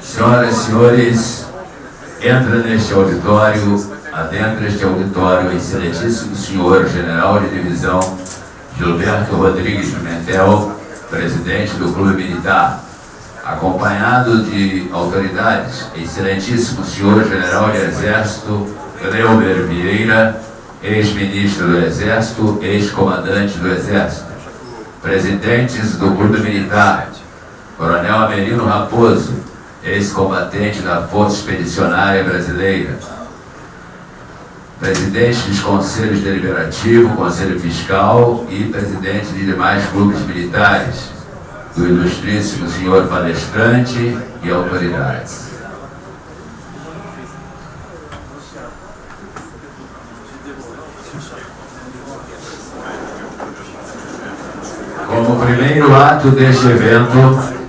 Senhoras e senhores, entra neste auditório, adentra este auditório, excelentíssimo senhor general de divisão Gilberto Rodrigues Pimentel, presidente do Clube Militar, acompanhado de autoridades, excelentíssimo senhor general de exército Leuber Vieira, ex-ministro do Exército, ex-comandante do Exército, presidentes do Clube Militar, Coronel Amelino Raposo, ex-combatente da Força Expedicionária Brasileira, presidente dos Conselhos Deliberativo, Conselho Fiscal e presidente de demais clubes militares, do ilustríssimo senhor palestrante e autoridades. Como primeiro ato deste evento,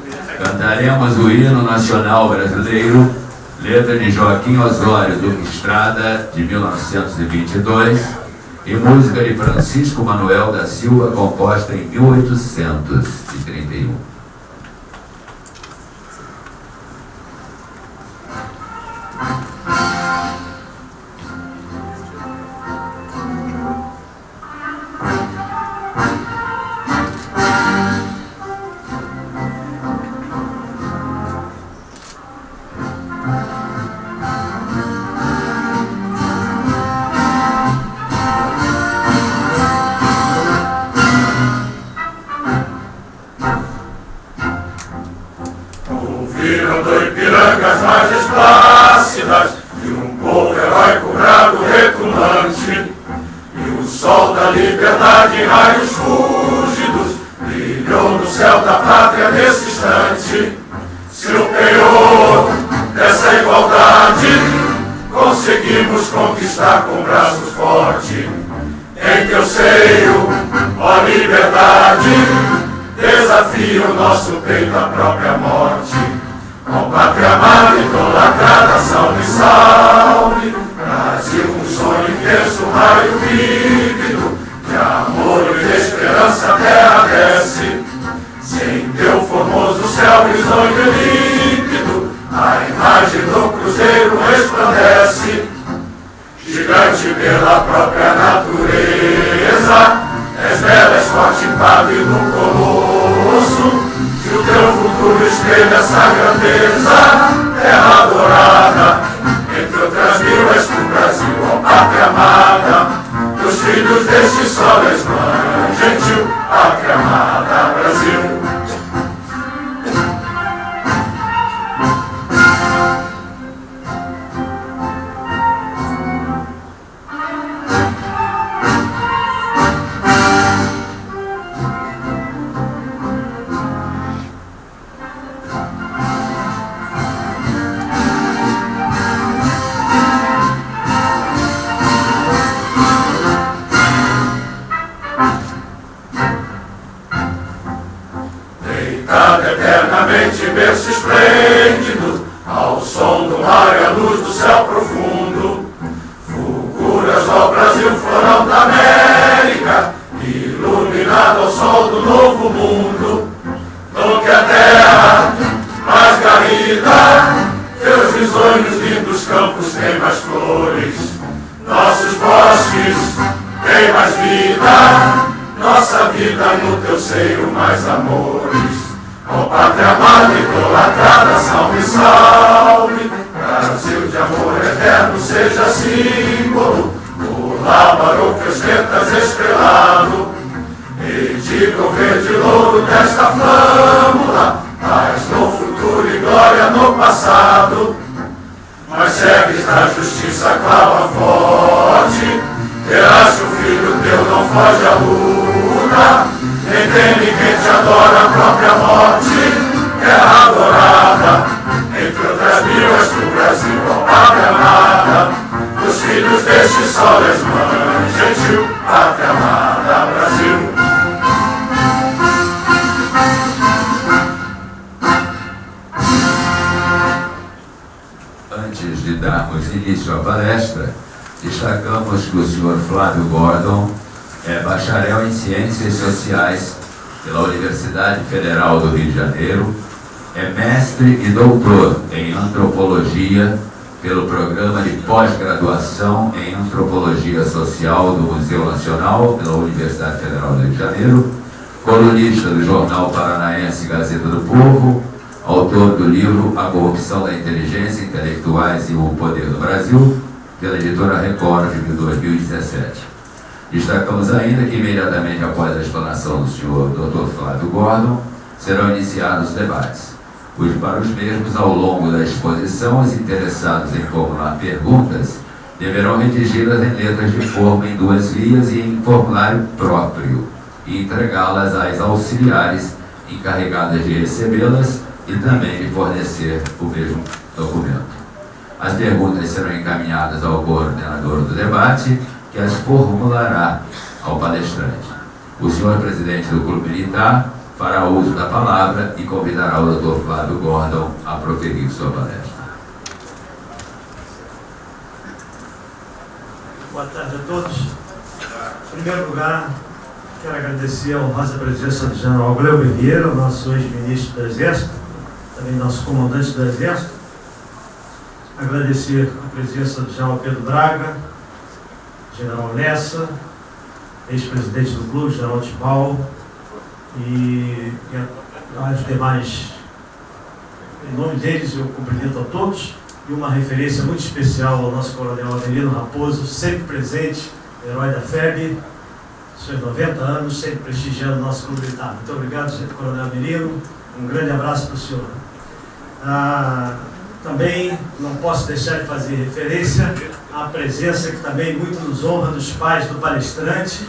cantaremos o hino nacional brasileiro, letra de Joaquim Osório Duque Estrada, de 1922, e música de Francisco Manuel da Silva, composta em 1831. destacamos início à palestra, destacamos que o senhor Flávio Gordon é bacharel em Ciências Sociais pela Universidade Federal do Rio de Janeiro, é mestre e doutor em Antropologia pelo Programa de Pós-Graduação em Antropologia Social do Museu Nacional pela Universidade Federal do Rio de Janeiro, colunista do jornal Paranaense Gazeta do Povo, autor do livro A Corrupção da Inteligência, Intelectuais e o Poder do Brasil, pela editora Record de 2017. Destacamos ainda que imediatamente após a explanação do senhor Dr. Flávio Gordon, serão iniciados os debates. Os, para os mesmos, ao longo da exposição, os interessados em formular perguntas deverão redigidas em letras de forma em duas vias e em formulário próprio, e entregá-las às auxiliares encarregadas de recebê-las e também fornecer o mesmo documento. As perguntas serão encaminhadas ao coordenador do debate, que as formulará ao palestrante. O senhor presidente do Clube Militar fará uso da palavra e convidará o Dr. Flávio Gordon a proferir sua palestra. Boa tarde a todos. Em primeiro lugar, quero agradecer a honrosa presença do general Gleuber Vieira, nosso ex-ministro do Exército, também nosso comandante do Exército. Agradecer a presença do general Pedro Braga, general Lessa, ex-presidente do clube, general Tibal, e, e aos demais. Em nome deles, eu cumprimento a todos e uma referência muito especial ao nosso coronel Avelino Raposo, sempre presente, herói da FEB, seus 90 anos, sempre prestigiando o nosso clube militar. Muito obrigado, coronel Avelino. Um grande abraço para o senhor. Ah, também não posso deixar de fazer referência à presença que também muito nos honra dos pais do palestrante,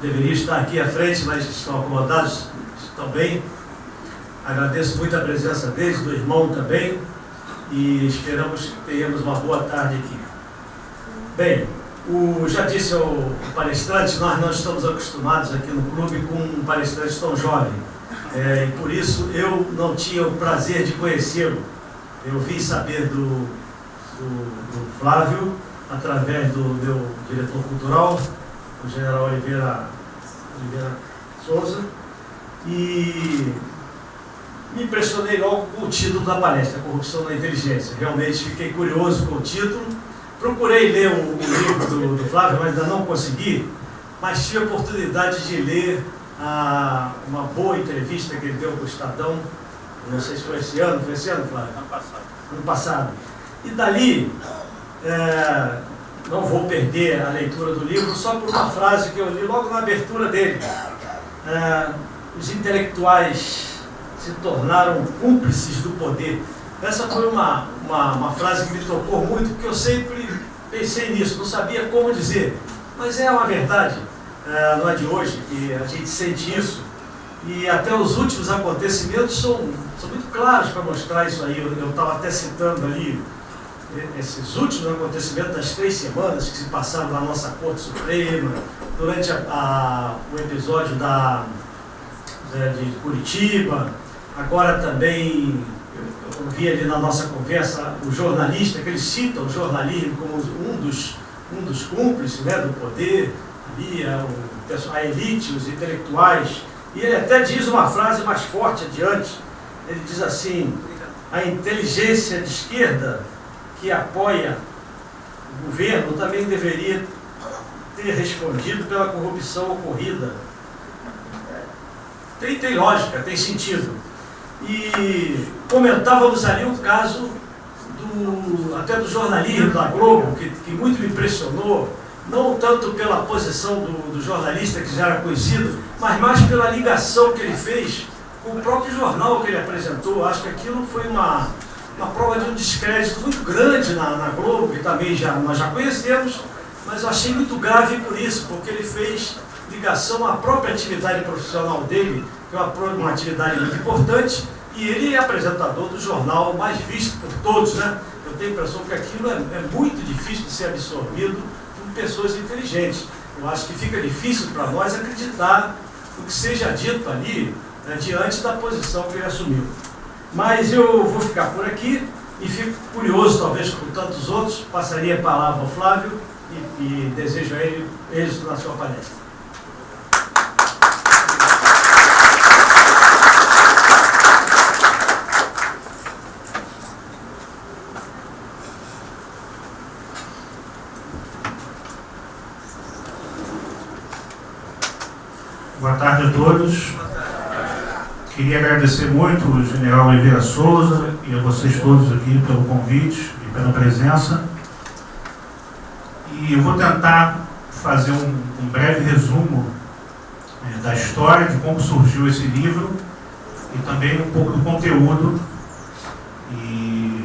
deveriam estar aqui à frente, mas estão acomodados, estão bem. Agradeço muito a presença deles, do irmão também, e esperamos que tenhamos uma boa tarde aqui. Bem, o, já disse o palestrante, nós não estamos acostumados aqui no clube com um palestrante tão jovem. É, e por isso eu não tinha o prazer de conhecê-lo. Eu vim saber do, do, do Flávio através do meu diretor cultural, o general Oliveira, Oliveira Souza, e me impressionei logo com o título da palestra, Corrupção na Inteligência. Realmente fiquei curioso com o título. Procurei ler o, o livro do, do, Flávio, mas ainda não consegui, mas tive a oportunidade de ler a, uma boa entrevista que ele deu para o Estadão, não sei se foi esse ano, foi esse ano, Flávio? Ano passado. Ano passado. E dali, é, não vou perder a leitura do livro só por uma frase que eu li logo na abertura dele. É, os intelectuais se tornaram cúmplices do poder. Essa foi uma, uma, uma, frase que me tocou muito, porque eu sempre pensei nisso, não sabia como dizer. Mas é uma verdade, é, não é de hoje, que a gente sente isso. E até os últimos acontecimentos são, são muito claros para mostrar isso aí. Eu estava até citando ali esses últimos acontecimentos das três semanas que se passaram na nossa Corte Suprema, durante a, a, o episódio da, de, de Curitiba, agora também, eu vi ali na nossa conversa, o jornalista, que ele cita o jornalismo como um dos, um dos cúmplices né, do poder, a, elite, os intelectuais, e ele até diz uma frase mais forte adiante, ele diz assim, a inteligência de esquerda que apoia o governo também deveria ter respondido pela corrupção ocorrida. Tem, tem lógica, tem sentido. E comentávamos ali o caso do, até do jornalismo da Globo, que, que muito me impressionou, não tanto pela posição do, do jornalista que já era conhecido, mas mais pela ligação que ele fez com o próprio jornal que ele apresentou. Acho que aquilo foi uma, uma prova de um descrédito muito grande na, na Globo, que também já, nós já conhecemos, mas eu achei muito grave por isso, porque ele fez ligação à própria atividade profissional dele, que é uma, uma atividade muito importante, e ele é apresentador do jornal mais visto por todos, né? Eu tenho a impressão que aquilo é, é muito difícil de ser absorvido pessoas inteligentes. Eu acho que fica difícil para nós acreditar o que seja dito ali né, diante da posição que ele assumiu. Mas eu vou ficar por aqui e fico curioso, talvez com tantos outros, passaria a palavra ao Flávio e, e desejo a ele êxito na sua palestra. Todos. Queria agradecer muito o general Oliveira Souza e a vocês todos aqui pelo convite e pela presença. E eu vou tentar fazer um, um breve resumo é, da história, de como surgiu esse livro e também um pouco do conteúdo. E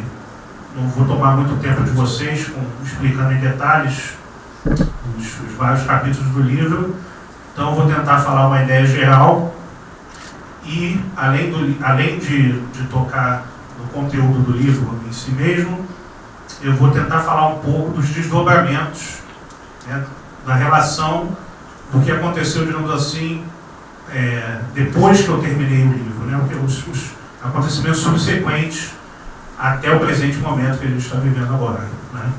não vou tomar muito tempo de vocês com, explicando em detalhes os, os vários capítulos do livro. Então, vou tentar falar uma ideia geral e, além, do, além de, de tocar no conteúdo do livro em si mesmo, eu vou tentar falar um pouco dos desdobramentos né, da relação do que aconteceu, digamos assim, é, depois que eu terminei o livro, né, os, os acontecimentos subsequentes até o presente momento que a gente está vivendo agora. Né.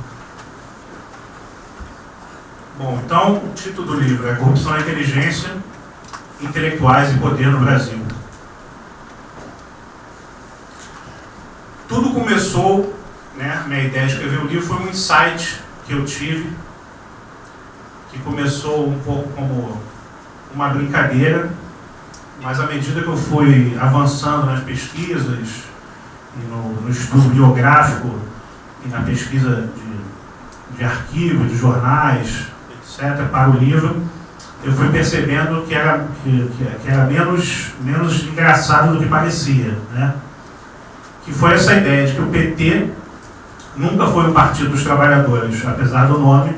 Bom, então o título do livro é Corrupção e Inteligência, Intelectuais e Poder no Brasil. Tudo começou, né, minha ideia de escrever o livro foi um insight que eu tive, que começou um pouco como uma brincadeira, mas à medida que eu fui avançando nas pesquisas, e no, no estudo biográfico, e na pesquisa de, de arquivos, de jornais, etc., para o livro, eu fui percebendo que era, que, que era menos, menos engraçado do que parecia. Né? Que foi essa ideia de que o PT nunca foi um partido dos trabalhadores, apesar do nome,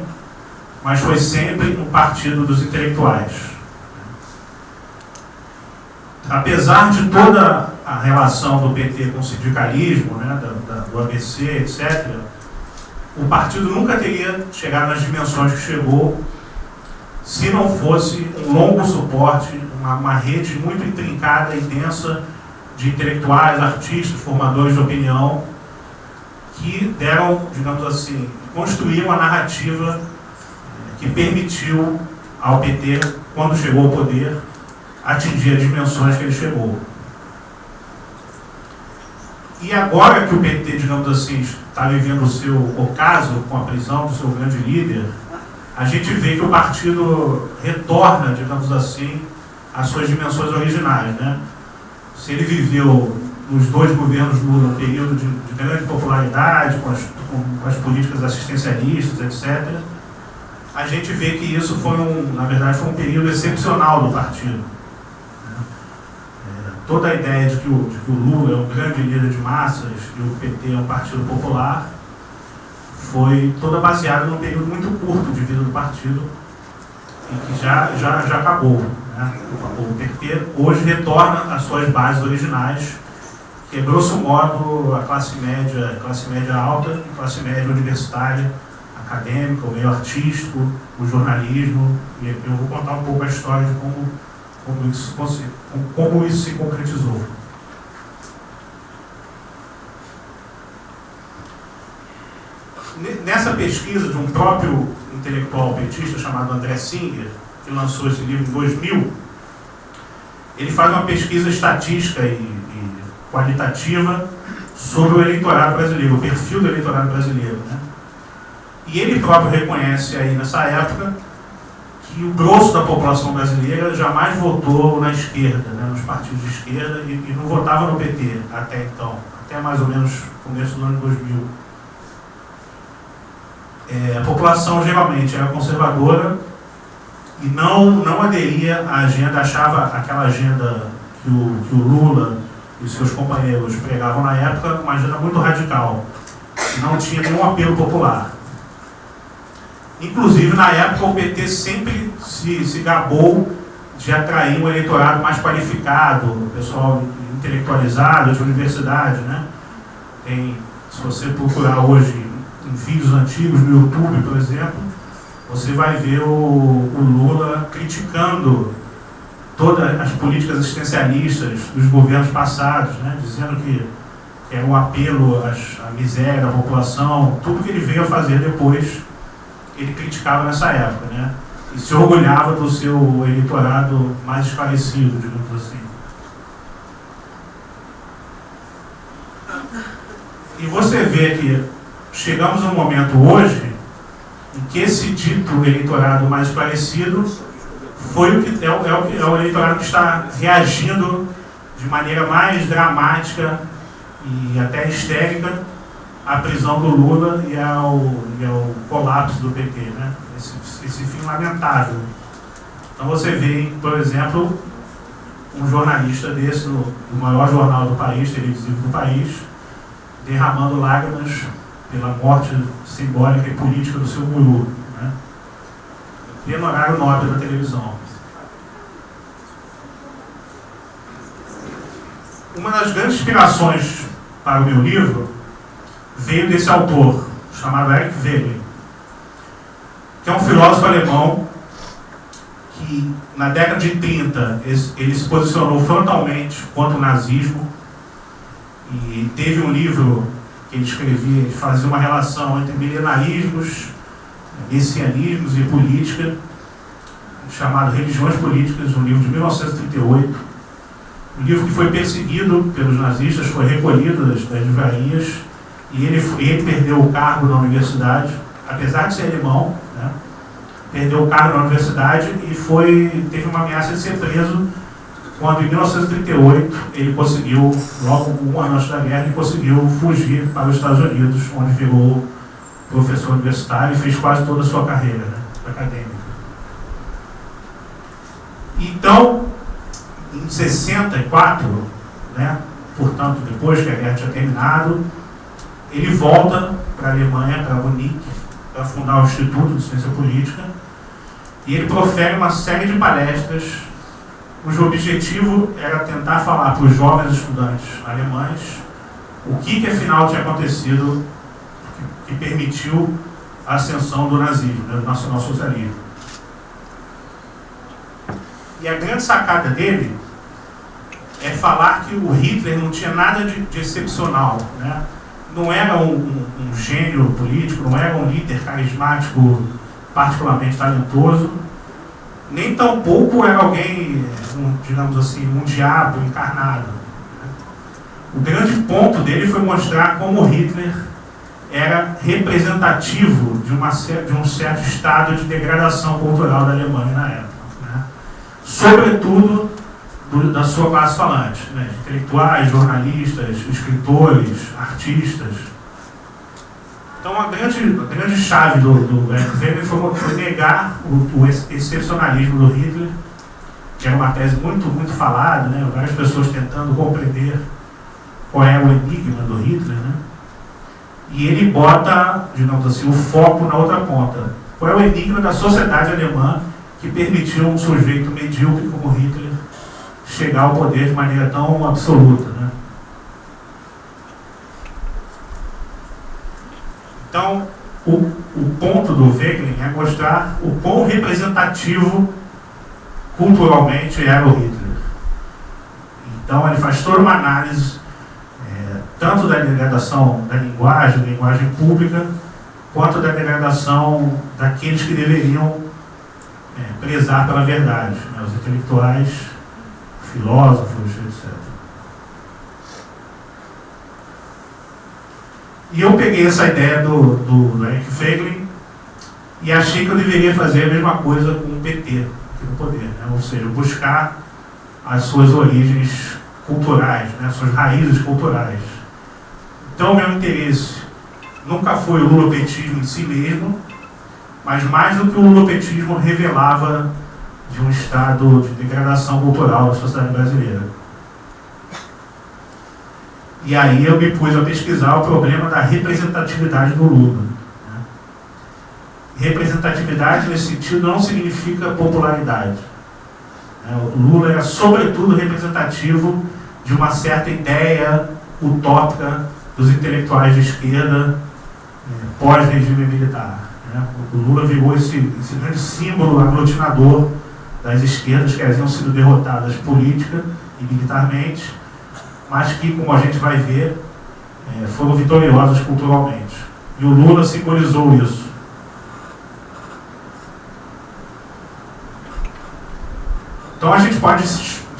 mas foi sempre um partido dos intelectuais. Apesar de toda a relação do PT com o sindicalismo, né, da, do ABC, etc., o partido nunca teria chegado nas dimensões que chegou se não fosse um longo suporte, uma, uma rede muito intrincada e densa de intelectuais, artistas, formadores de opinião, que deram, digamos assim, construíram a narrativa eh, que permitiu ao PT, quando chegou ao poder, atingir as dimensões que ele chegou. E agora que o PT, digamos assim, está vivendo o seu ocaso com a prisão do seu grande líder, a gente vê que o partido retorna, digamos assim, às suas dimensões originais. Né? Se ele viveu nos dois governos Lula um período de, de grande popularidade, com as, com, com as, políticas assistencialistas, etc., a gente vê que isso foi, um, na verdade, foi um período excepcional do partido. Toda a ideia de que, o, de que o Lula é um grande líder de massas e o PT é um partido popular foi toda baseada num período muito curto de vida do partido e que já, já, já acabou. Né? O PT hoje retorna às suas bases originais, que é grosso modo a classe média, classe média alta e classe média universitária, acadêmica, o meio artístico, o jornalismo, e eu vou contar um pouco a história de como, como, isso, como isso se concretizou. nessa pesquisa de um próprio intelectual petista chamado André Singer, que lançou esse livro em 2000, ele faz uma pesquisa estatística e, e qualitativa sobre o eleitorado brasileiro, o perfil do eleitorado brasileiro. Né? E ele próprio reconhece aí nessa época que o grosso da população brasileira jamais votou na esquerda, né, nos partidos de esquerda, e, e não votava no PT até então, até mais ou menos começo do ano 2000 é, a população geralmente era conservadora e não, não aderia à agenda, achava aquela agenda que o, que o Lula e seus companheiros pregavam na época uma agenda muito radical, não tinha nenhum apelo popular. Inclusive, na época, o PT sempre se, se gabou de atrair um eleitorado mais qualificado, pessoal intelectualizado de universidade. Né? Tem, se você procurar hoje em vídeos antigos no YouTube, por exemplo, você vai ver o, o Lula criticando todas as políticas assistencialistas dos governos passados, né, dizendo que era um apelo à miséria da população, tudo que ele veio a fazer depois, ele criticava nessa época, né, e se orgulhava do seu eleitorado mais esclarecido, digamos assim. E você vê que chegamos a um momento hoje em que esse dito eleitorado mais parecido foi o que é, o, é o, é o eleitorado que está reagindo de maneira mais dramática e até histérica à prisão do Lula e ao, e ao colapso do PT, né? esse, esse fim lamentável. Então você vê, por exemplo, um jornalista desse, no, no maior jornal do país, televisivo do país, derramando lágrimas pela morte simbólica e política do seu guru. Né? Horário nobre da televisão. Uma das grandes inspirações para o meu livro veio desse autor, chamado Eric Wegener, que é um filósofo alemão que, na década de 30, ele se posicionou frontalmente contra o nazismo e teve um livro que ele escrevia, ele fazia uma relação entre milenarismos, messianismos e política, chamado Religiões Políticas, um livro de 1938. Um livro que foi perseguido pelos nazistas, foi recolhido das, das livrarias, e ele, ele perdeu o cargo na universidade, apesar de ser alemão, né? perdeu o cargo na universidade e foi, teve uma ameaça de ser preso quando em 1938 ele conseguiu, logo um ano antes da guerra, ele conseguiu fugir para os Estados Unidos, onde virou professor universitário e fez quase toda a sua carreira né, acadêmica. Então, em 64, né, portanto, depois que a guerra tinha terminado, ele volta para a Alemanha, para Munique, para fundar o Instituto de Ciência Política, e ele profere uma série de palestras cujo objetivo era tentar falar para os jovens estudantes alemães o que, que afinal tinha acontecido que, permitiu a ascensão do nazismo, né, do nacionalsocialismo. E a grande sacada dele é falar que o Hitler não tinha nada de, de excepcional. Né? Não era um, um, um gênio político, não era um líder carismático particularmente talentoso, nem tampouco era alguém, um, digamos assim, um diabo encarnado. O grande ponto dele foi mostrar como Hitler era representativo de, uma, de um certo estado de degradação cultural da Alemanha na época. Né? Sobretudo do, da sua classe falante, né? intelectuais, jornalistas, escritores, artistas. Então, a grande, a grande chave do, do foi, foi negar o, o, excepcionalismo do Hitler, que era uma tese muito, muito falada, né? várias pessoas tentando compreender qual é o enigma do Hitler, né? e ele bota, digamos assim, o foco na outra ponta. Qual é o enigma da sociedade alemã que permitiu um sujeito medíocre como Hitler chegar ao poder de maneira tão absoluta? Né? Então, o, o ponto do Wegelin é mostrar o quão representativo culturalmente era o Hitler. Então, ele faz toda uma análise, é, tanto da degradação da linguagem, da linguagem pública, quanto da degradação daqueles que deveriam é, prezar pela verdade, né, os intelectuais, filósofos, etc. E eu peguei essa ideia do, do, do Feiglin e achei que eu deveria fazer a mesma coisa com o PT aqui no poder, né? ou seja, buscar as suas origens culturais, né? suas raízes culturais. Então, meu interesse nunca foi o lulopetismo em si mesmo, mas mais do que o lulopetismo revelava de um estado de degradação cultural da sociedade brasileira. E aí eu me pus a pesquisar o problema da representatividade do Lula. Né? Representatividade, nesse sentido, não significa popularidade. Né? O Lula era, sobretudo, representativo de uma certa ideia utópica dos intelectuais de esquerda eh, pós-regime militar. Né? O Lula virou esse, esse grande símbolo aglutinador das esquerdas que haviam sido derrotadas política e militarmente mas que, como a gente vai ver, é, foram vitoriosas culturalmente. E o Lula simbolizou isso. Então a gente pode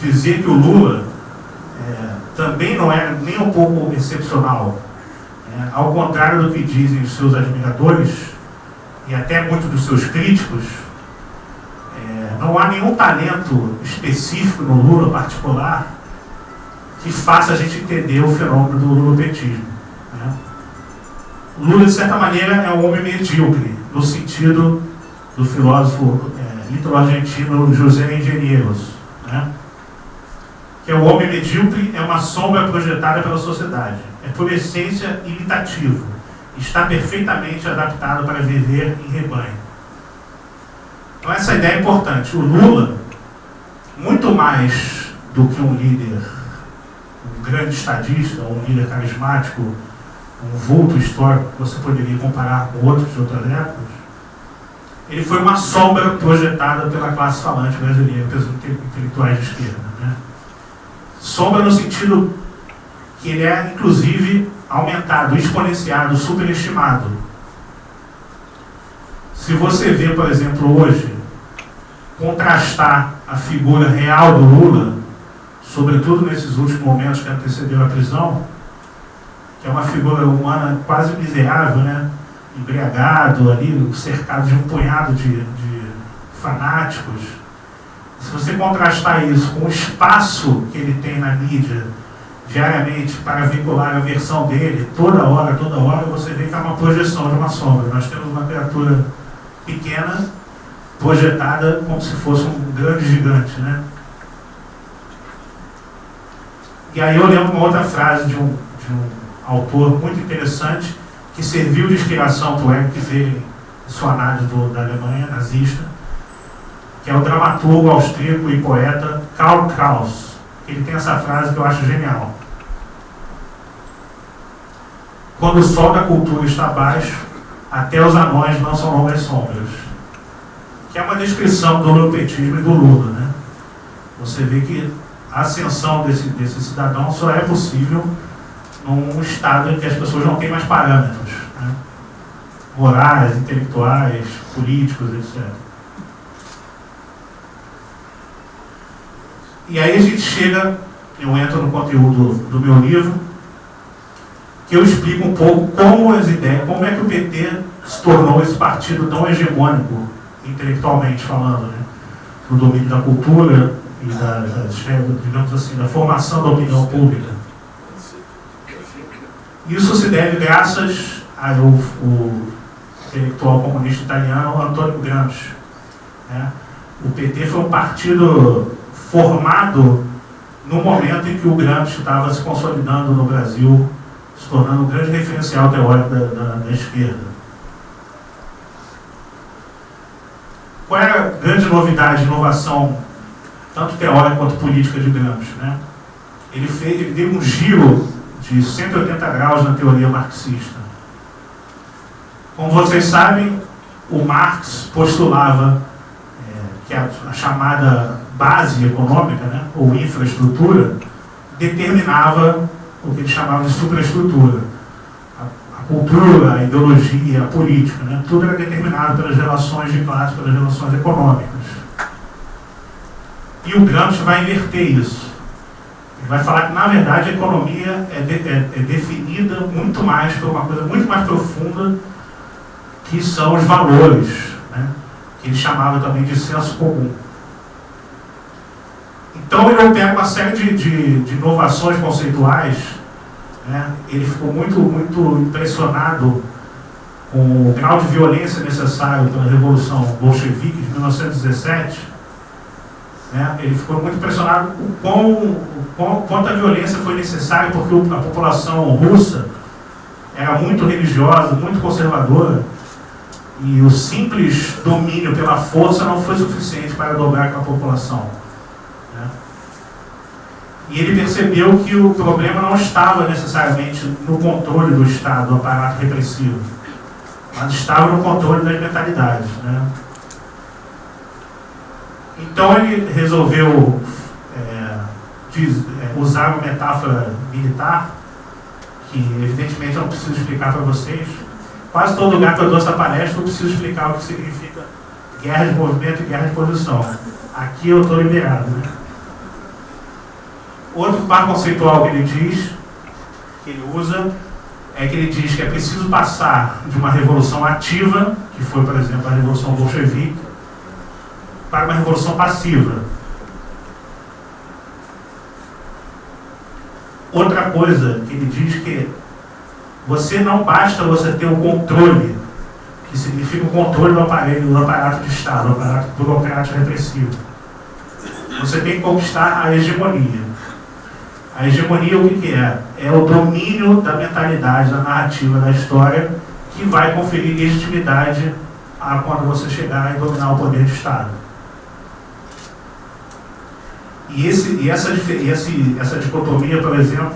dizer que o Lula é, também não é nem um pouco excepcional. É, ao contrário do que dizem os seus admiradores e até muitos dos seus críticos, não há nenhum talento específico no Lula particular que faça a gente entender o fenômeno do lulopetismo. Né? Lula, de certa maneira, é um homem medíocre, no sentido do filósofo é, litero-argentino José Engenheiros, né? que é o homem medíocre é uma sombra projetada pela sociedade. É, por essência, imitativo. Está perfeitamente adaptado para viver em rebanho. Então, essa ideia é importante. O Lula, muito mais do que um líder, um grande estadista, um líder carismático, um vulto histórico que você poderia comparar com outros de outras épocas, ele foi uma sombra projetada pela classe falante brasileira, pelos intelectuais de esquerda. Né? Sombra no sentido que ele é, inclusive, aumentado, exponenciado, superestimado. Se você vê, por exemplo, hoje, contrastar a figura real do Lula, sobretudo nesses últimos momentos que antecederam a prisão, que é uma figura humana quase miserável, né? embriagado ali, cercado de um punhado de, de fanáticos. Se você contrastar isso com o espaço que ele tem na mídia diariamente para vincular a versão dele, toda hora, toda hora, você vê que é uma projeção de uma sombra. Nós temos uma criatura pequena, projetada como se fosse um grande gigante. Né? E aí eu lembro uma outra frase de um, de um autor muito interessante, que serviu de inspiração para o Wegener, sua do, da Alemanha nazista, que é o dramaturgo austríaco e poeta Karl Kraus. Ele tem essa frase que eu acho genial. Quando o sol da cultura está baixo, até os anões não são longas sombras. Que é uma descrição do lupetismo e do Lula. Né? Você vê que a ascensão desse, desse cidadão só é possível num estado em que as pessoas não têm mais parâmetros né? morais, intelectuais, políticos, etc. E aí a gente chega, eu entro no conteúdo do meu livro, que eu explico um pouco como as ideias, como é que o PT se tornou esse partido tão hegemônico, intelectualmente falando, né? no domínio da cultura e da, da, digamos assim, da formação da opinião pública. Isso se deve graças ao, ao intelectual comunista italiano Antonio Gramsci. Né? O PT foi um partido formado no momento em que o Gramsci estava se consolidando no Brasil, se tornando um grande referencial teórico da, da, da esquerda. Qual é a grande novidade, inovação, tanto teórica quanto política Gramsci? Né? Ele, fez, ele deu um giro de 180 graus na teoria marxista. Como vocês sabem, o Marx postulava é, que a, a, chamada base econômica, né, ou infraestrutura, determinava o que ele chamava de superestrutura. Cultura, ideologia, política, né, tudo era determinado pelas relações de classe, pelas relações econômicas. E o Gramsci vai inverter isso vai falar que, na verdade, a economia é, de, é, é, definida muito mais por uma coisa muito mais profunda, que são os valores, né? que ele chamava também de senso comum. Então, ele pega uma série de, de, de inovações conceituais, né? ele ficou muito, muito impressionado com o grau de violência necessário pela Revolução Bolchevique de 1917, né? Ele ficou muito impressionado com quão, quão, quanta violência foi necessária, porque a população russa era muito religiosa, muito conservadora, e o simples domínio pela força não foi suficiente para dobrar aquela população. E ele percebeu que o problema não estava necessariamente no controle do Estado, do aparato repressivo, mas estava no controle das mentalidades. Né? Então ele resolveu é, diz, é, usar uma metáfora militar, que evidentemente eu não preciso explicar para vocês. Quase todo lugar que eu dou essa palestra eu preciso explicar o que significa guerra de movimento e guerra de posição. Aqui eu estou liberado. Né? Outro par conceitual que ele diz, que ele usa, é que ele diz que é preciso passar de uma revolução ativa, que foi, por exemplo, a Revolução Bolchevique, para uma revolução passiva. Outra coisa que ele diz que você não basta você ter o controle, que significa o controle do aparelho, do aparato de Estado, do aparato burocrático repressivo. Você tem que conquistar a hegemonia. A hegemonia o que, que é? É o domínio da mentalidade, da narrativa, da história, que vai conferir legitimidade a quando você chegar e dominar o poder de Estado. E, esse, e essa, esse, essa dicotomia, por exemplo,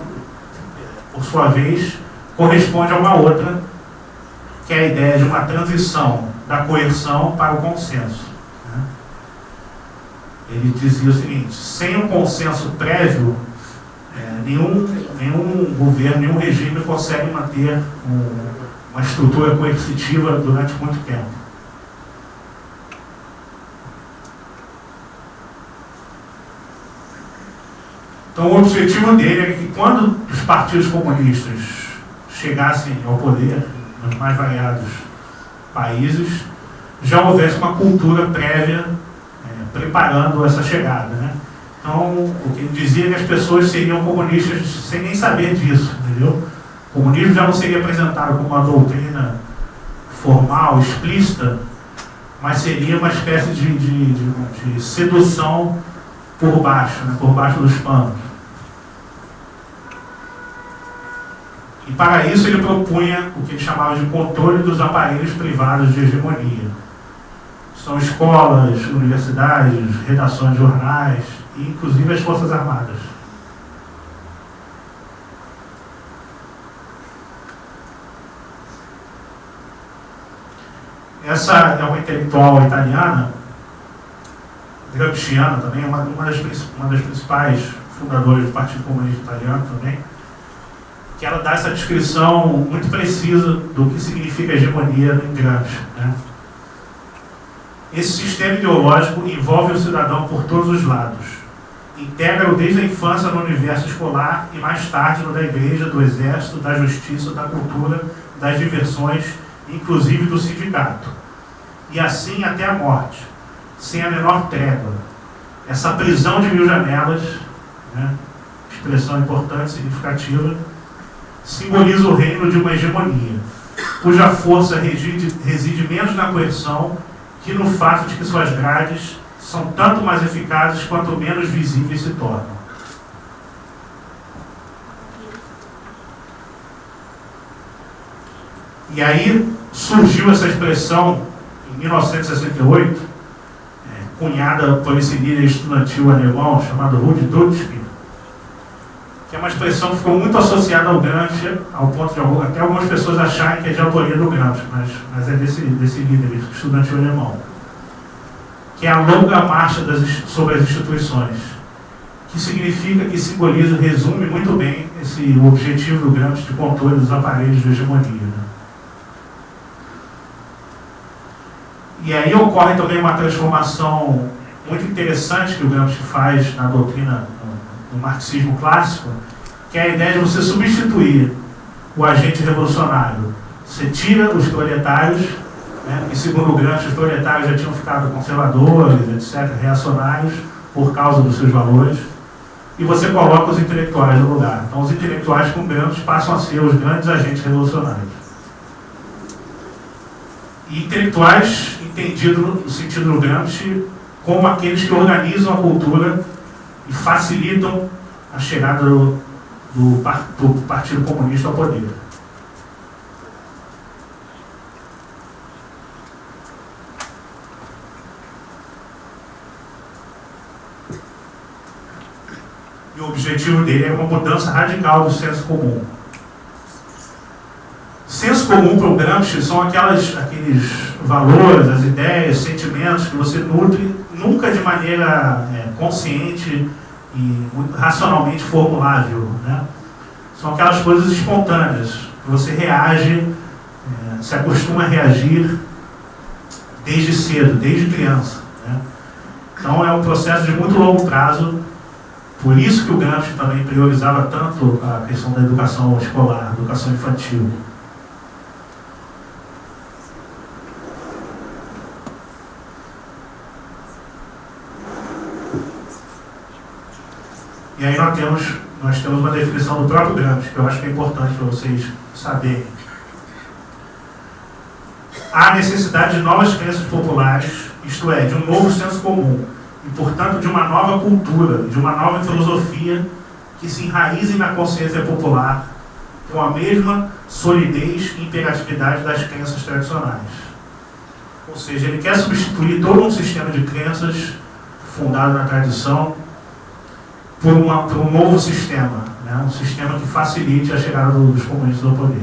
por sua vez, corresponde a uma outra, que é a ideia de uma transição da coerção para o consenso. Né? Ele dizia o seguinte, sem um consenso prévio, é, nenhum, nenhum governo, nenhum regime consegue manter um, uma estrutura coercitiva durante muito tempo. Então o objetivo dele é que quando os partidos comunistas chegassem ao poder, nos mais variados países, já houvesse uma cultura prévia é, preparando essa chegada. Né? Então, o que dizia que as pessoas seriam comunistas sem nem saber disso, entendeu? O comunismo já não seria apresentado como uma doutrina formal, explícita, mas seria uma espécie de, de, de, de sedução por baixo, né? por baixo dos panos. E para isso ele propunha o que ele chamava de controle dos aparelhos privados de hegemonia. São escolas, universidades, redações de jornais inclusive as Forças Armadas. Essa é uma intelectual italiana, gramsciana também, uma, uma, das, uma das principais fundadoras do Partido Comunista Italiano também que ela dá essa descrição muito precisa do que significa hegemonia em Gramsci. Né? Esse sistema ideológico envolve o cidadão por todos os lados. Integra-o desde a infância no universo escolar e mais tarde no da igreja, do exército, da justiça, da cultura, das diversões, inclusive do sindicato. E assim até a morte, sem a menor trégua. Essa prisão de mil janelas, né? expressão importante, significativa, simboliza o reino de uma hegemonia, cuja força reside, reside menos na coerção que no fato de que suas grades são tanto mais eficazes quanto menos visíveis se tornam. E aí surgiu essa expressão, em 1968, é, cunhada por esse líder estudantil alemão chamado Rudi Dutschke, que é uma expressão que ficou muito associada ao Gramsci, ao ponto de até algumas pessoas acharem que é de autoria do Gramsci, mas, mas é desse, desse líder estudante alemão, que é a longa marcha das, sobre as instituições, que significa, que simboliza, resume muito bem esse, o objetivo do Gramsci de controle dos aparelhos de hegemonia. Né? E aí ocorre também uma transformação muito interessante que o Gramsci faz na doutrina no marxismo clássico, que é a ideia de você substituir o agente revolucionário. Você tira os proletários, né, e segundo os proletários já tinham ficado conservadores, etc., reacionários, por causa dos seus valores, e você coloca os intelectuais no lugar. Então, os intelectuais com Gramsci passam a ser os grandes agentes revolucionários. E intelectuais, entendido no sentido do Gramsci, como aqueles que organizam a cultura e facilitam a chegada do, do, do Partido Comunista ao poder. Objetivo dele é uma mudança radical do senso comum. Senso comum para o Gramsci são aquelas, aqueles valores, as ideias, sentimentos que você nutre nunca de maneira é, consciente e racionalmente formulável. Né? São aquelas coisas espontâneas, que você reage, é, se acostuma a reagir desde cedo, desde criança. Né? Então é um processo de muito longo prazo, por isso que o Gramsci também priorizava tanto a questão da educação escolar, educação infantil. E aí nós temos, nós temos uma definição do próprio Gramsci, que eu acho que é importante para vocês saberem. Há necessidade de novas crenças populares, isto é, de um novo senso comum, e, portanto, de uma nova cultura, de uma nova filosofia que se enraize na consciência popular com a mesma solidez e imperatividade das crenças tradicionais. Ou seja, ele quer substituir todo um sistema de crenças fundado na tradição por, uma, por um novo sistema, né? um sistema que facilite a chegada dos comunistas ao poder.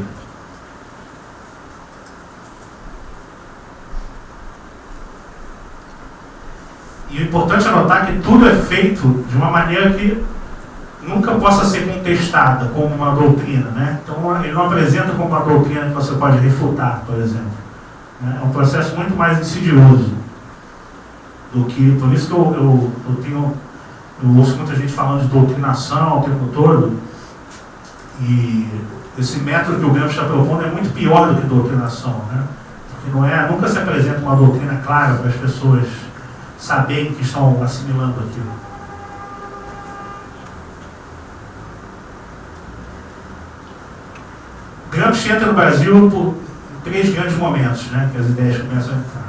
E o importante é notar que tudo é feito de uma maneira que nunca possa ser contestada como uma doutrina. Né? Então, ele não apresenta como uma doutrina que você pode refutar, por exemplo. Né? É um processo muito mais insidioso do que. Por isso que eu, eu, eu tenho. Eu ouço muita gente falando de doutrinação o tempo todo. E esse método que o Gramsci está propondo é muito pior do que doutrinação. Né? Porque não é, nunca se apresenta uma doutrina clara para as pessoas saberem que estão assimilando aquilo. Gramsci entra no Brasil por três grandes momentos, né, que as ideias começam a entrar.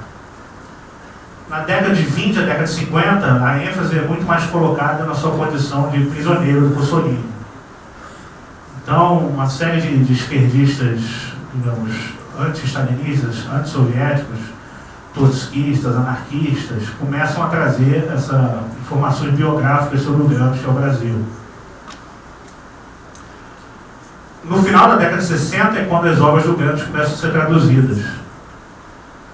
Na década de 20, a década de 50, a ênfase é muito mais colocada na sua condição de prisioneiro do Mussolini. Então, uma série de, de esquerdistas, digamos, anti-stalinistas, anti-soviéticos, trotskistas, anarquistas, começam a trazer essas informações biográficas sobre o Gramsci ao Brasil. No final da década de 60 é quando as obras do Gramsci começam a ser traduzidas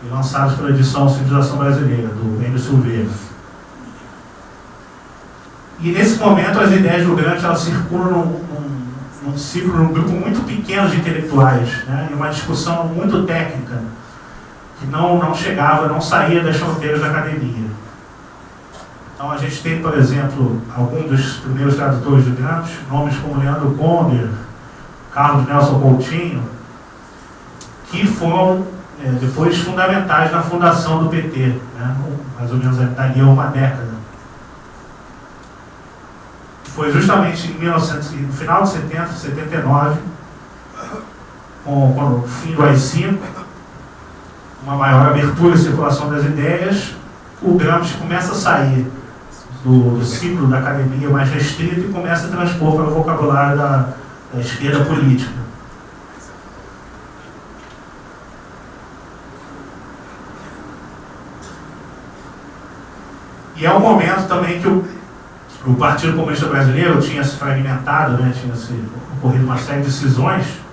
e lançadas pela edição Civilização Brasileira, do Enio Silveira. E nesse momento as ideias do Gramsci elas circulam num, num, num ciclo, num grupo muito pequeno de intelectuais, né, em uma discussão muito técnica, que não, não chegava, não saía das fronteiras da academia. Então a gente tem, por exemplo, alguns dos primeiros tradutores de Gramsci, nomes como Leandro Conder, Carlos Nelson Coutinho, que foram é, depois fundamentais na fundação do PT, né? mais ou menos dali a uma década. Foi justamente em 1900, no final de 70, 79, com, com o fim do AI-5, uma maior abertura e circulação das ideias, o Gramsci começa a sair do, do ciclo da academia mais restrito e começa a transpor para o vocabulário da, da esquerda política. E é um momento também que o, o Partido Comunista Brasileiro tinha se fragmentado, né, tinha se ocorrido uma série de decisões.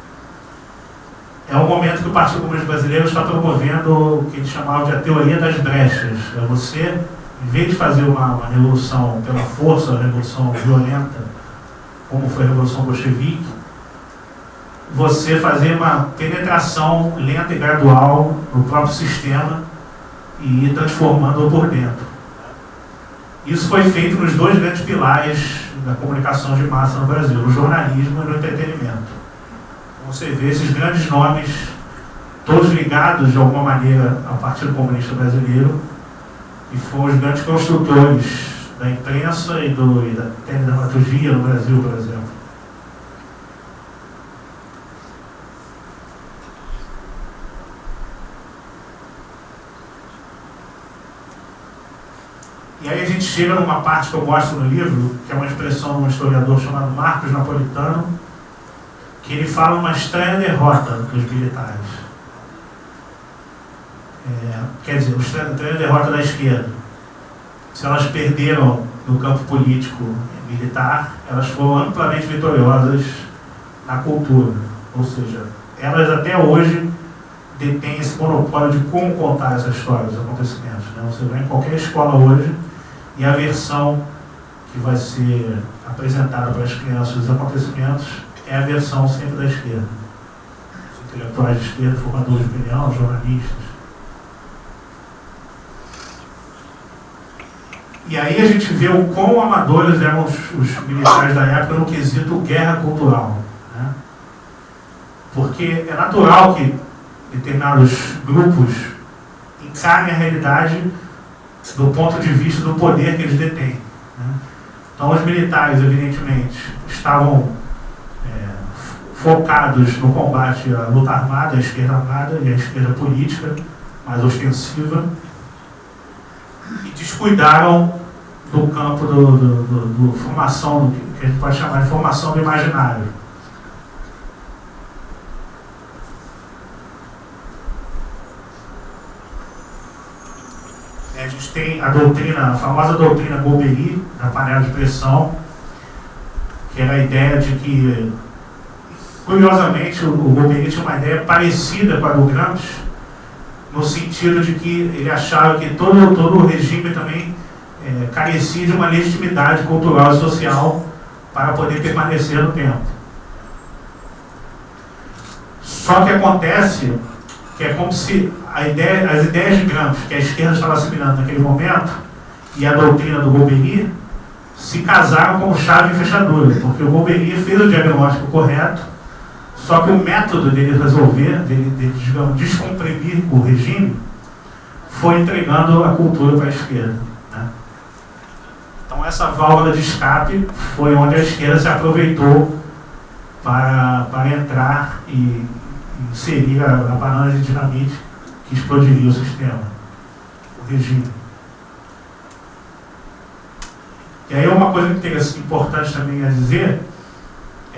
É um momento que o Partido Comunista Brasileiro está promovendo o que eles chamavam de a teoria das brechas. É você, em vez de fazer uma, uma revolução pela força, uma revolução violenta, como foi a Revolução Bolchevique, você fazer uma penetração lenta e gradual no próprio sistema e ir transformando-o por dentro. Isso foi feito nos dois grandes pilares da comunicação de massa no Brasil, no jornalismo e no entretenimento. Você vê esses grandes nomes, todos ligados de alguma maneira ao Partido Comunista Brasileiro, e foram os grandes construtores da imprensa e, do, e da teledramaturgia no Brasil, por exemplo. E aí a gente chega numa parte que eu gosto no livro, que é uma expressão de um historiador chamado Marcos Napolitano, que ele fala uma estranha derrota dos militares. É, quer dizer, uma estranha derrota da esquerda se elas perderam no campo político militar, elas foram amplamente vitoriosas na cultura. Ou seja, elas até hoje detêm esse monopólio de como contar essa história, os acontecimentos. Né? Você vai em qualquer escola hoje e a versão que vai ser apresentada para as crianças dos acontecimentos é a versão sempre da esquerda. Os intelectuais de esquerda, formadores de opinião, jornalistas. E aí a gente vê o quão amadores eram os, os militares da época no quesito guerra cultural. Né? Porque é natural que determinados grupos encarem a realidade do ponto de vista do poder que eles detêm. Né? Então, os militares, evidentemente, estavam é, focados no combate à luta armada, à esquerda armada e à esquerda política, mais ostensiva, e descuidaram do campo do, do, do, do formação, do que a gente pode chamar de formação do imaginário. A gente tem a doutrina, a famosa doutrina Golbery, da panela de pressão, que era a ideia de que, curiosamente, o Golbery tinha uma ideia parecida com a do Gramsci, no sentido de que ele achava que todo, todo o regime também é, carecia de uma legitimidade cultural e social para poder permanecer no tempo. Só que acontece que é como se ideia, as ideias de Gramsci, que a esquerda estava assimilando naquele momento, e a doutrina do Golbery, se casaram como chave e fechadura, porque o Golbery fez o diagnóstico correto, só que o método dele resolver, dele, dele digamos, descomprimir o regime, foi entregando a cultura para a esquerda. Né? Então essa válvula de escape foi onde a esquerda se aproveitou para, para entrar e inserir a, a banana de dinamite que explodiria o sistema, o regime. E aí uma coisa importante também a dizer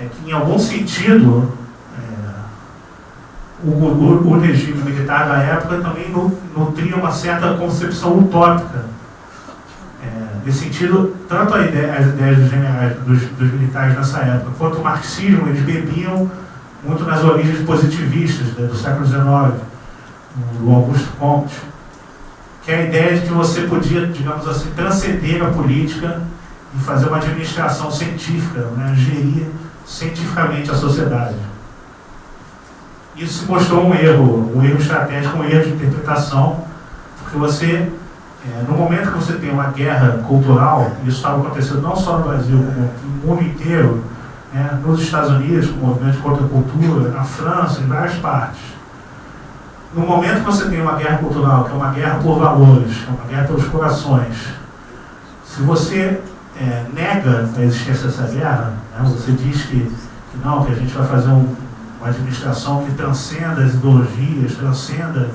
é que em algum sentido o, o, o, regime militar da época também nutria uma certa concepção utópica. É, nesse sentido, tanto ideia, as ideias dos generais, dos, dos, militares nessa época, quanto o marxismo, eles bebiam muito nas origens positivistas né, do século XIX, do Augusto Comte, que é a ideia de que você podia, digamos assim, transcender a política e fazer uma administração científica, né, gerir cientificamente a sociedade. Isso mostrou um erro, um erro estratégico, um erro de interpretação, porque você, é, no momento que você tem uma guerra cultural, isso estava acontecendo não só no Brasil, como no mundo inteiro, né, nos Estados Unidos, com o movimento contra a cultura, na França, em várias partes. No momento que você tem uma guerra cultural, que é uma guerra por valores, que é uma guerra pelos corações, se você é, nega a existência dessa guerra, né, você diz que, que não, que a gente vai fazer um, uma administração que transcenda as ideologias, transcenda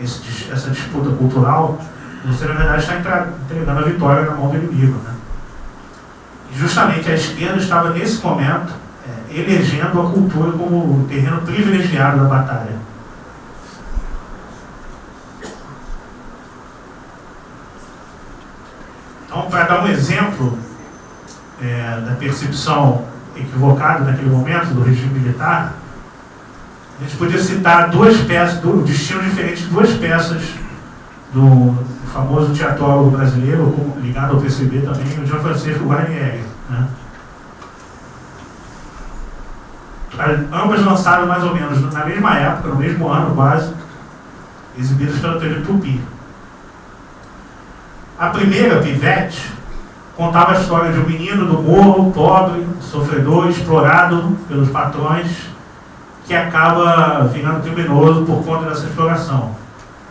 esse, essa disputa cultural, você na verdade está entregando a vitória na mão do inimigo. Né? E justamente a esquerda estava nesse momento é, elegendo a cultura como o terreno privilegiado da batalha. Então, para dar um exemplo é, da percepção equivocada naquele momento do regime militar, a gente podia citar duas peças, do, destino diferente de duas peças do famoso teatrólogo brasileiro, ligado ao PCB também, o João Francisco Guarnieri. Né? Ambas lançadas mais ou menos na mesma época, no mesmo ano quase, exibidas pela TV Tupi. A primeira, Pivete, contava a história de um menino do morro, pobre, sofredor, explorado pelos patrões, que acaba virando criminoso por conta dessa exploração.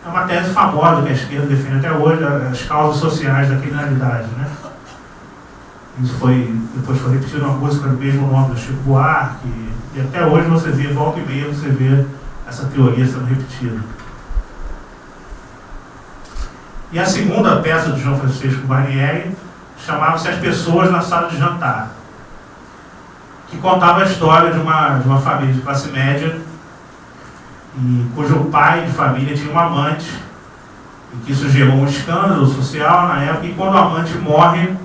É uma tese famosa que a esquerda defende até hoje, as causas sociais da criminalidade. Né? Isso foi, depois foi repetido uma música do mesmo nome do Chico Buarque, e até hoje você vê, volta e meia, você vê essa teoria sendo repetida. E a segunda peça de João Francisco Barnieri chamava-se As Pessoas na Sala de Jantar que contava a história de uma, de uma família de classe média, e, cujo pai de família tinha um amante, e que isso gerou um escândalo social na época, e quando o amante morre,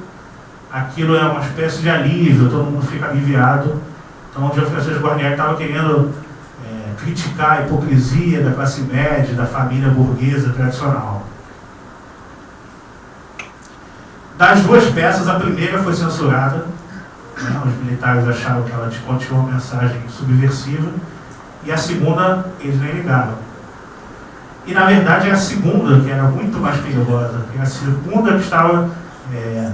aquilo é uma espécie de alívio, todo mundo fica aliviado. Então o Jean Francisco Guarnieri estava querendo é, criticar a hipocrisia da classe média, da família burguesa tradicional. Das duas peças, a primeira foi censurada, Os militares acharam que ela continha uma mensagem subversiva. E a segunda, eles nem ligaram. E na verdade é a segunda que era muito mais perigosa. É a segunda que estava é,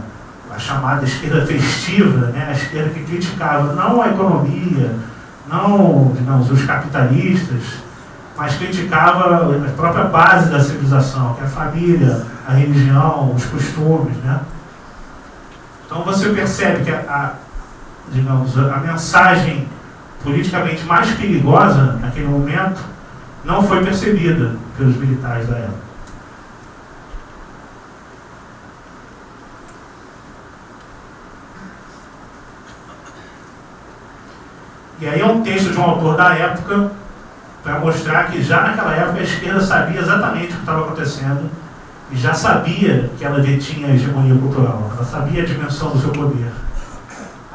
a chamada esquerda festiva, né? a esquerda que criticava não a economia, não digamos, os capitalistas, mas criticava a própria base da civilização, que é a família, a religião, os costumes. Né? Então você percebe que a digamos, a mensagem politicamente mais perigosa naquele momento não foi percebida pelos militares da época. E aí é um texto de um autor da época para mostrar que já naquela época a esquerda sabia exatamente o que estava acontecendo e já sabia que ela detinha a hegemonia cultural, ela sabia a dimensão do seu poder,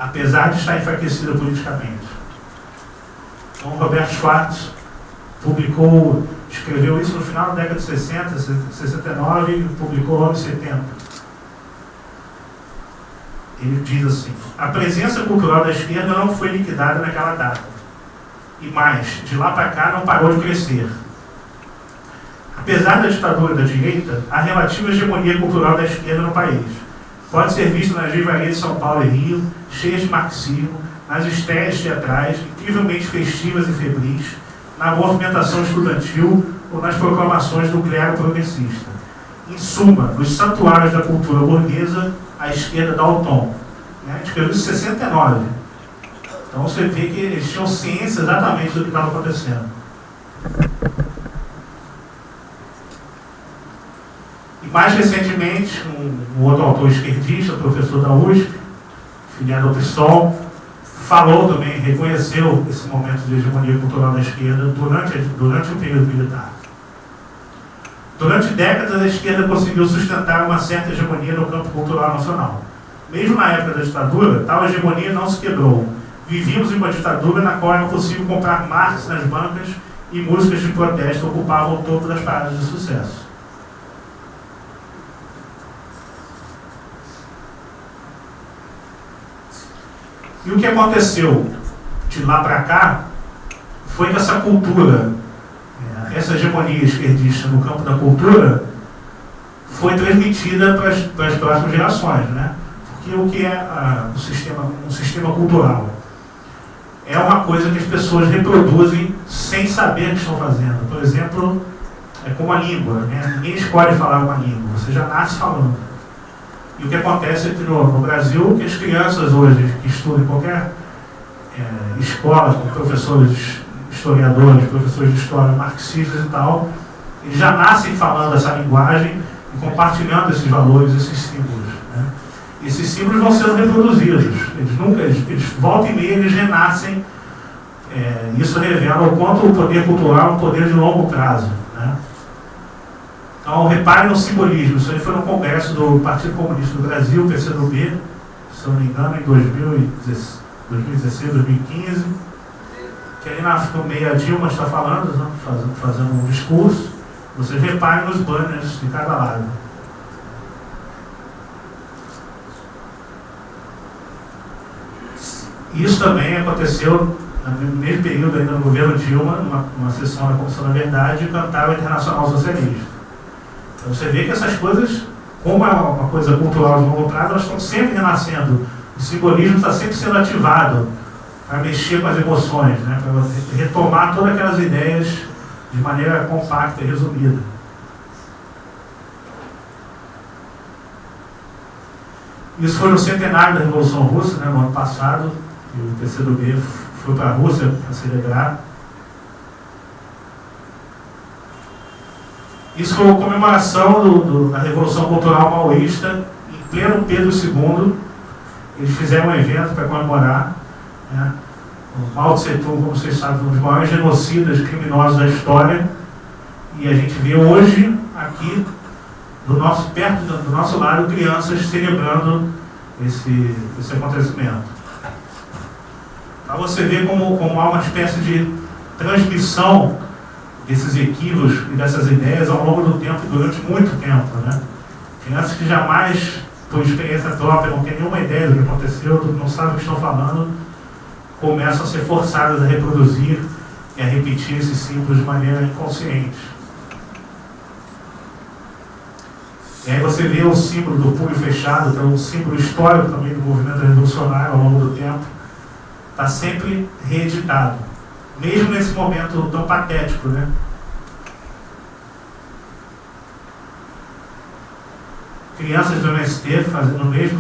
apesar de estar enfraquecida politicamente. Então, Roberto Schwartz publicou, escreveu isso no final da década de 60, 69 e publicou logo em 70. Ele diz assim: a presença cultural da esquerda não foi liquidada naquela data. E mais, de lá para cá não parou de crescer. Apesar da ditadura da direita, a relativa hegemonia cultural da esquerda no país pode ser vista nas livrarias de São Paulo e Rio, cheias de marxismo, nas estreias teatrais, incrivelmente festivas e febris, na movimentação estudantil ou nas proclamações do clero progressista. Em suma, nos santuários da cultura burguesa, a esquerda dá o tom. Né? A isso em 69. Então você vê que eles tinham ciência exatamente do que estava acontecendo. E mais recentemente, um, um outro autor esquerdista, professor da USP, filiado ao PSOL, falou também, reconheceu esse momento de hegemonia cultural da esquerda durante, durante o período militar. Durante décadas, a esquerda conseguiu sustentar uma certa hegemonia no campo cultural nacional. Mesmo na época da ditadura, tal hegemonia não se quebrou. Vivíamos em uma ditadura na qual era possível comprar marcas nas bancas e músicas de protesto ocupavam o topo das paradas de sucesso. E o que aconteceu de lá para cá foi que essa cultura, é, essa hegemonia esquerdista no campo da cultura, foi transmitida para as, próximas gerações. Né? Porque o que é a, o sistema, um sistema cultural? É uma coisa que as pessoas reproduzem sem saber o que estão fazendo. Por exemplo, é como a língua. Né? Ninguém escolhe falar uma língua, você já nasce falando. E o que acontece aqui no, no Brasil, que as crianças hoje que estudam em qualquer é, escola, com professores historiadores, professores de história, marxistas e tal, eles já nascem falando essa linguagem e compartilhando esses valores, esses símbolos. Né? Esses símbolos vão sendo reproduzidos. Eles nunca, eles, eles voltam e meia, eles renascem. É, isso revela o quanto o poder cultural é um poder de longo prazo. Então, repare no simbolismo. Isso aí foi no congresso do Partido Comunista do Brasil, PCdoB, se não me engano, em 2016, 2015. Que aí na, no meio a Dilma está falando, né, fazendo, um discurso. Vocês reparem nos banners de cada lado. Isso também aconteceu no mesmo período ainda no governo Dilma, numa sessão da Comissão da Verdade, cantar o Internacional Socialista. Então você vê que essas coisas, como é uma coisa cultural de longo prazo, elas estão sempre renascendo. O simbolismo está sempre sendo ativado para mexer com as emoções, né? para retomar todas aquelas ideias de maneira compacta e resumida. Isso foi no centenário da Revolução Russa, né, no ano passado, e o PCdoB foi para a Rússia para celebrar. Isso foi comemoração do, do, da Revolução Cultural Maoísta, em pleno Pedro II. Eles fizeram um evento para comemorar. Né? O Mao Tse Tung, como vocês sabem, um dos maiores genocidas criminosos da história. E a gente vê hoje, aqui, do nosso, perto do nosso lado, crianças celebrando esse, esse acontecimento. Para você ver como, como há uma espécie de transmissão desses equívocos e dessas ideias ao longo do tempo, durante muito tempo. Né? Crianças que jamais, por experiência própria, não têm nenhuma ideia do que aconteceu, não sabem o que estão falando, começam a ser forçadas a reproduzir e a repetir esses símbolos de maneira inconsciente. E aí você vê o símbolo do punho fechado, que é um símbolo histórico também do movimento revolucionário ao longo do tempo, está sempre reeditado mesmo nesse momento tão patético, né? Crianças do MST fazendo o mesmo,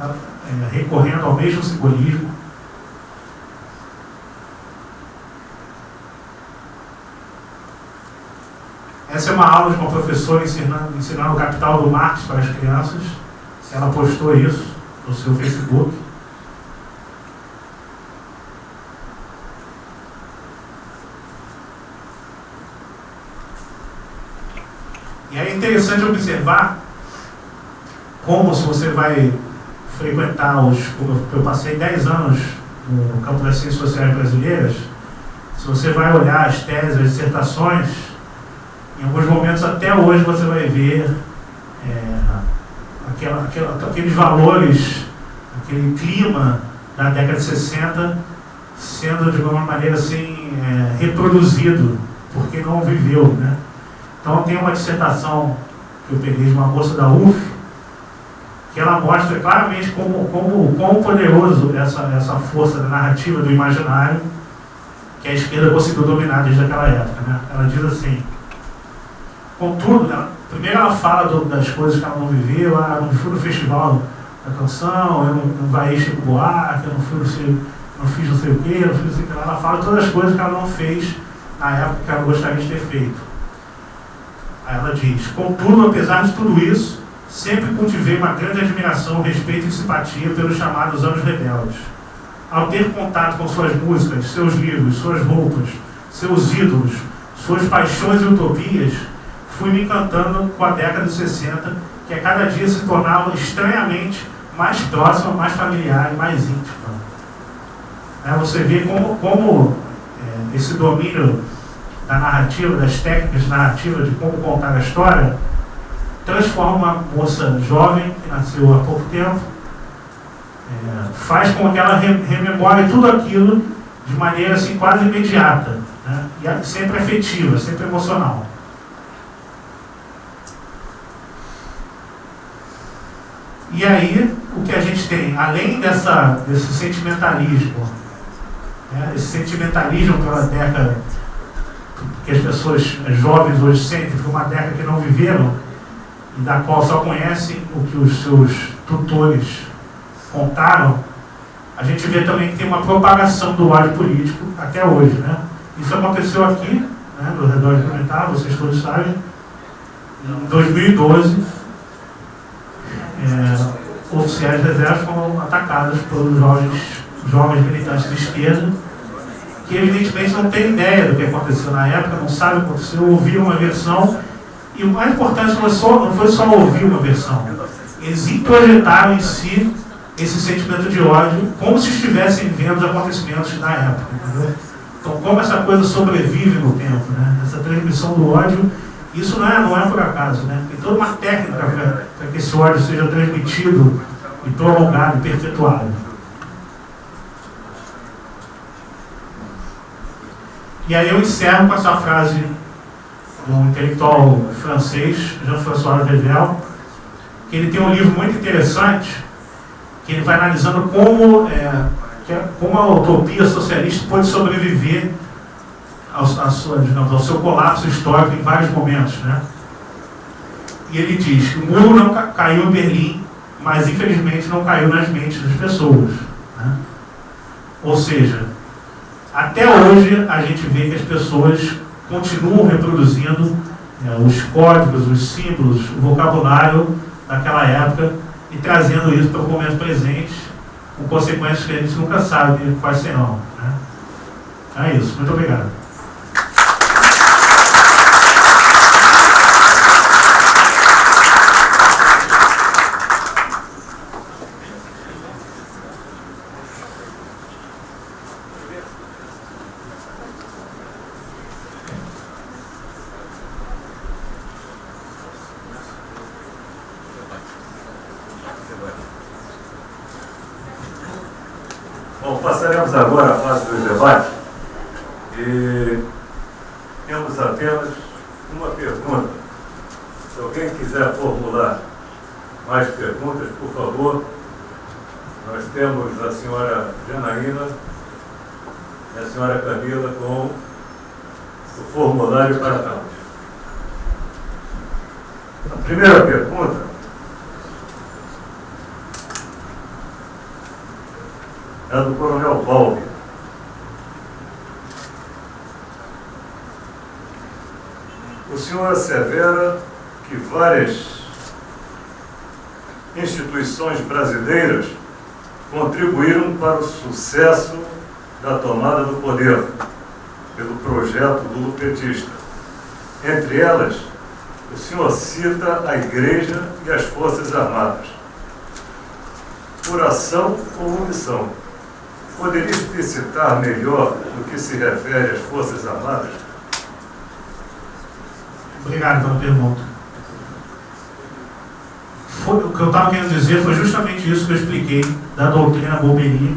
é, recorrendo ao mesmo simbolismo. Essa é uma aula de uma professora ensinando, ensinando o capital do Marx para as crianças. Ela postou isso no seu Facebook. E é interessante observar como se você vai frequentar os. Eu passei 10 anos no campo das ciências sociais brasileiras. Se você vai olhar as teses, as dissertações, em alguns momentos até hoje você vai ver é, aquela, aquela, aqueles valores, aquele clima da década de 60 sendo de alguma maneira assim é, reproduzido, porque não viveu. Né? Então tem uma dissertação que eu peguei de uma moça da UF, que ela mostra claramente como, como, quão poderoso essa, essa força da narrativa do imaginário que a esquerda conseguiu dominar desde aquela época. Né? Ela diz assim, contudo, né, primeiro ela fala do, das coisas que ela não viveu, ah, não fui no festival da canção, eu não, não vai Chico Buarque, eu não, fui, não, sei, não fiz não sei o quê, não fiz não sei o que. Ela fala todas as coisas que ela não fez na época que ela gostaria de ter feito. Ela diz, contudo, apesar de tudo isso, sempre cultivei uma grande admiração, respeito e simpatia pelos chamados anos rebeldes. Ao ter contato com suas músicas, seus livros, suas roupas, seus ídolos, suas paixões e utopias, fui me encantando com a década de 60, que a cada dia se tornava estranhamente mais próxima, mais familiar e mais íntima. É, você vê como, como é, esse domínio da narrativa, das técnicas narrativas de como contar a história, transforma uma moça jovem, que nasceu há pouco tempo, é, faz com que ela rememore tudo aquilo de maneira assim, quase imediata, né? e sempre afetiva, sempre emocional. E aí, o que a gente tem, além dessa, desse sentimentalismo, né, esse sentimentalismo pela década que as pessoas as jovens hoje sentem, foi uma década que não viveram, e da qual só conhecem o que os seus tutores contaram, a gente vê também que tem uma propagação do ódio político até hoje. Né? Isso aconteceu aqui, né, no redor de Pimentar, vocês todos sabem, em 2012, é, oficiais reservas foram atacados pelos jovens, jovens militantes de esquerda, que evidentemente não têm ideia do que aconteceu na época, não sabem o que aconteceu, ouviram uma versão, e o mais importante não foi só, não foi só ouvir uma versão, eles introjetaram em si esse sentimento de ódio como se estivessem vendo os acontecimentos na época. Entendeu? Então, como essa coisa sobrevive no tempo, né? essa transmissão do ódio, isso não é, não é por acaso. Né? Tem toda uma técnica para que esse ódio seja transmitido e prolongado e perpetuado. E aí eu encerro com essa frase um intelectual francês, Jean-François Revel, que ele tem um livro muito interessante, que ele vai analisando como, é, é como a utopia socialista pode sobreviver ao, sua, digamos, ao seu colapso histórico em vários momentos. Né? E ele diz que o muro não caiu em Berlim, mas infelizmente não caiu nas mentes das pessoas. Né? Ou seja, até hoje a gente vê que as pessoas continuam reproduzindo é, os códigos, os símbolos, o vocabulário daquela época e trazendo isso para o momento presente, com consequências que a gente nunca sabe quais serão. Né? É isso. Muito obrigado. Sucesso da tomada do poder pelo projeto do petista. Entre elas, o senhor cita a Igreja e as Forças Armadas. Por ação ou omissão, poderia explicitar melhor no que se refere às Forças Armadas? Obrigado pela pergunta. Foi, o que eu estava querendo dizer foi justamente isso que eu expliquei da doutrina Bombery,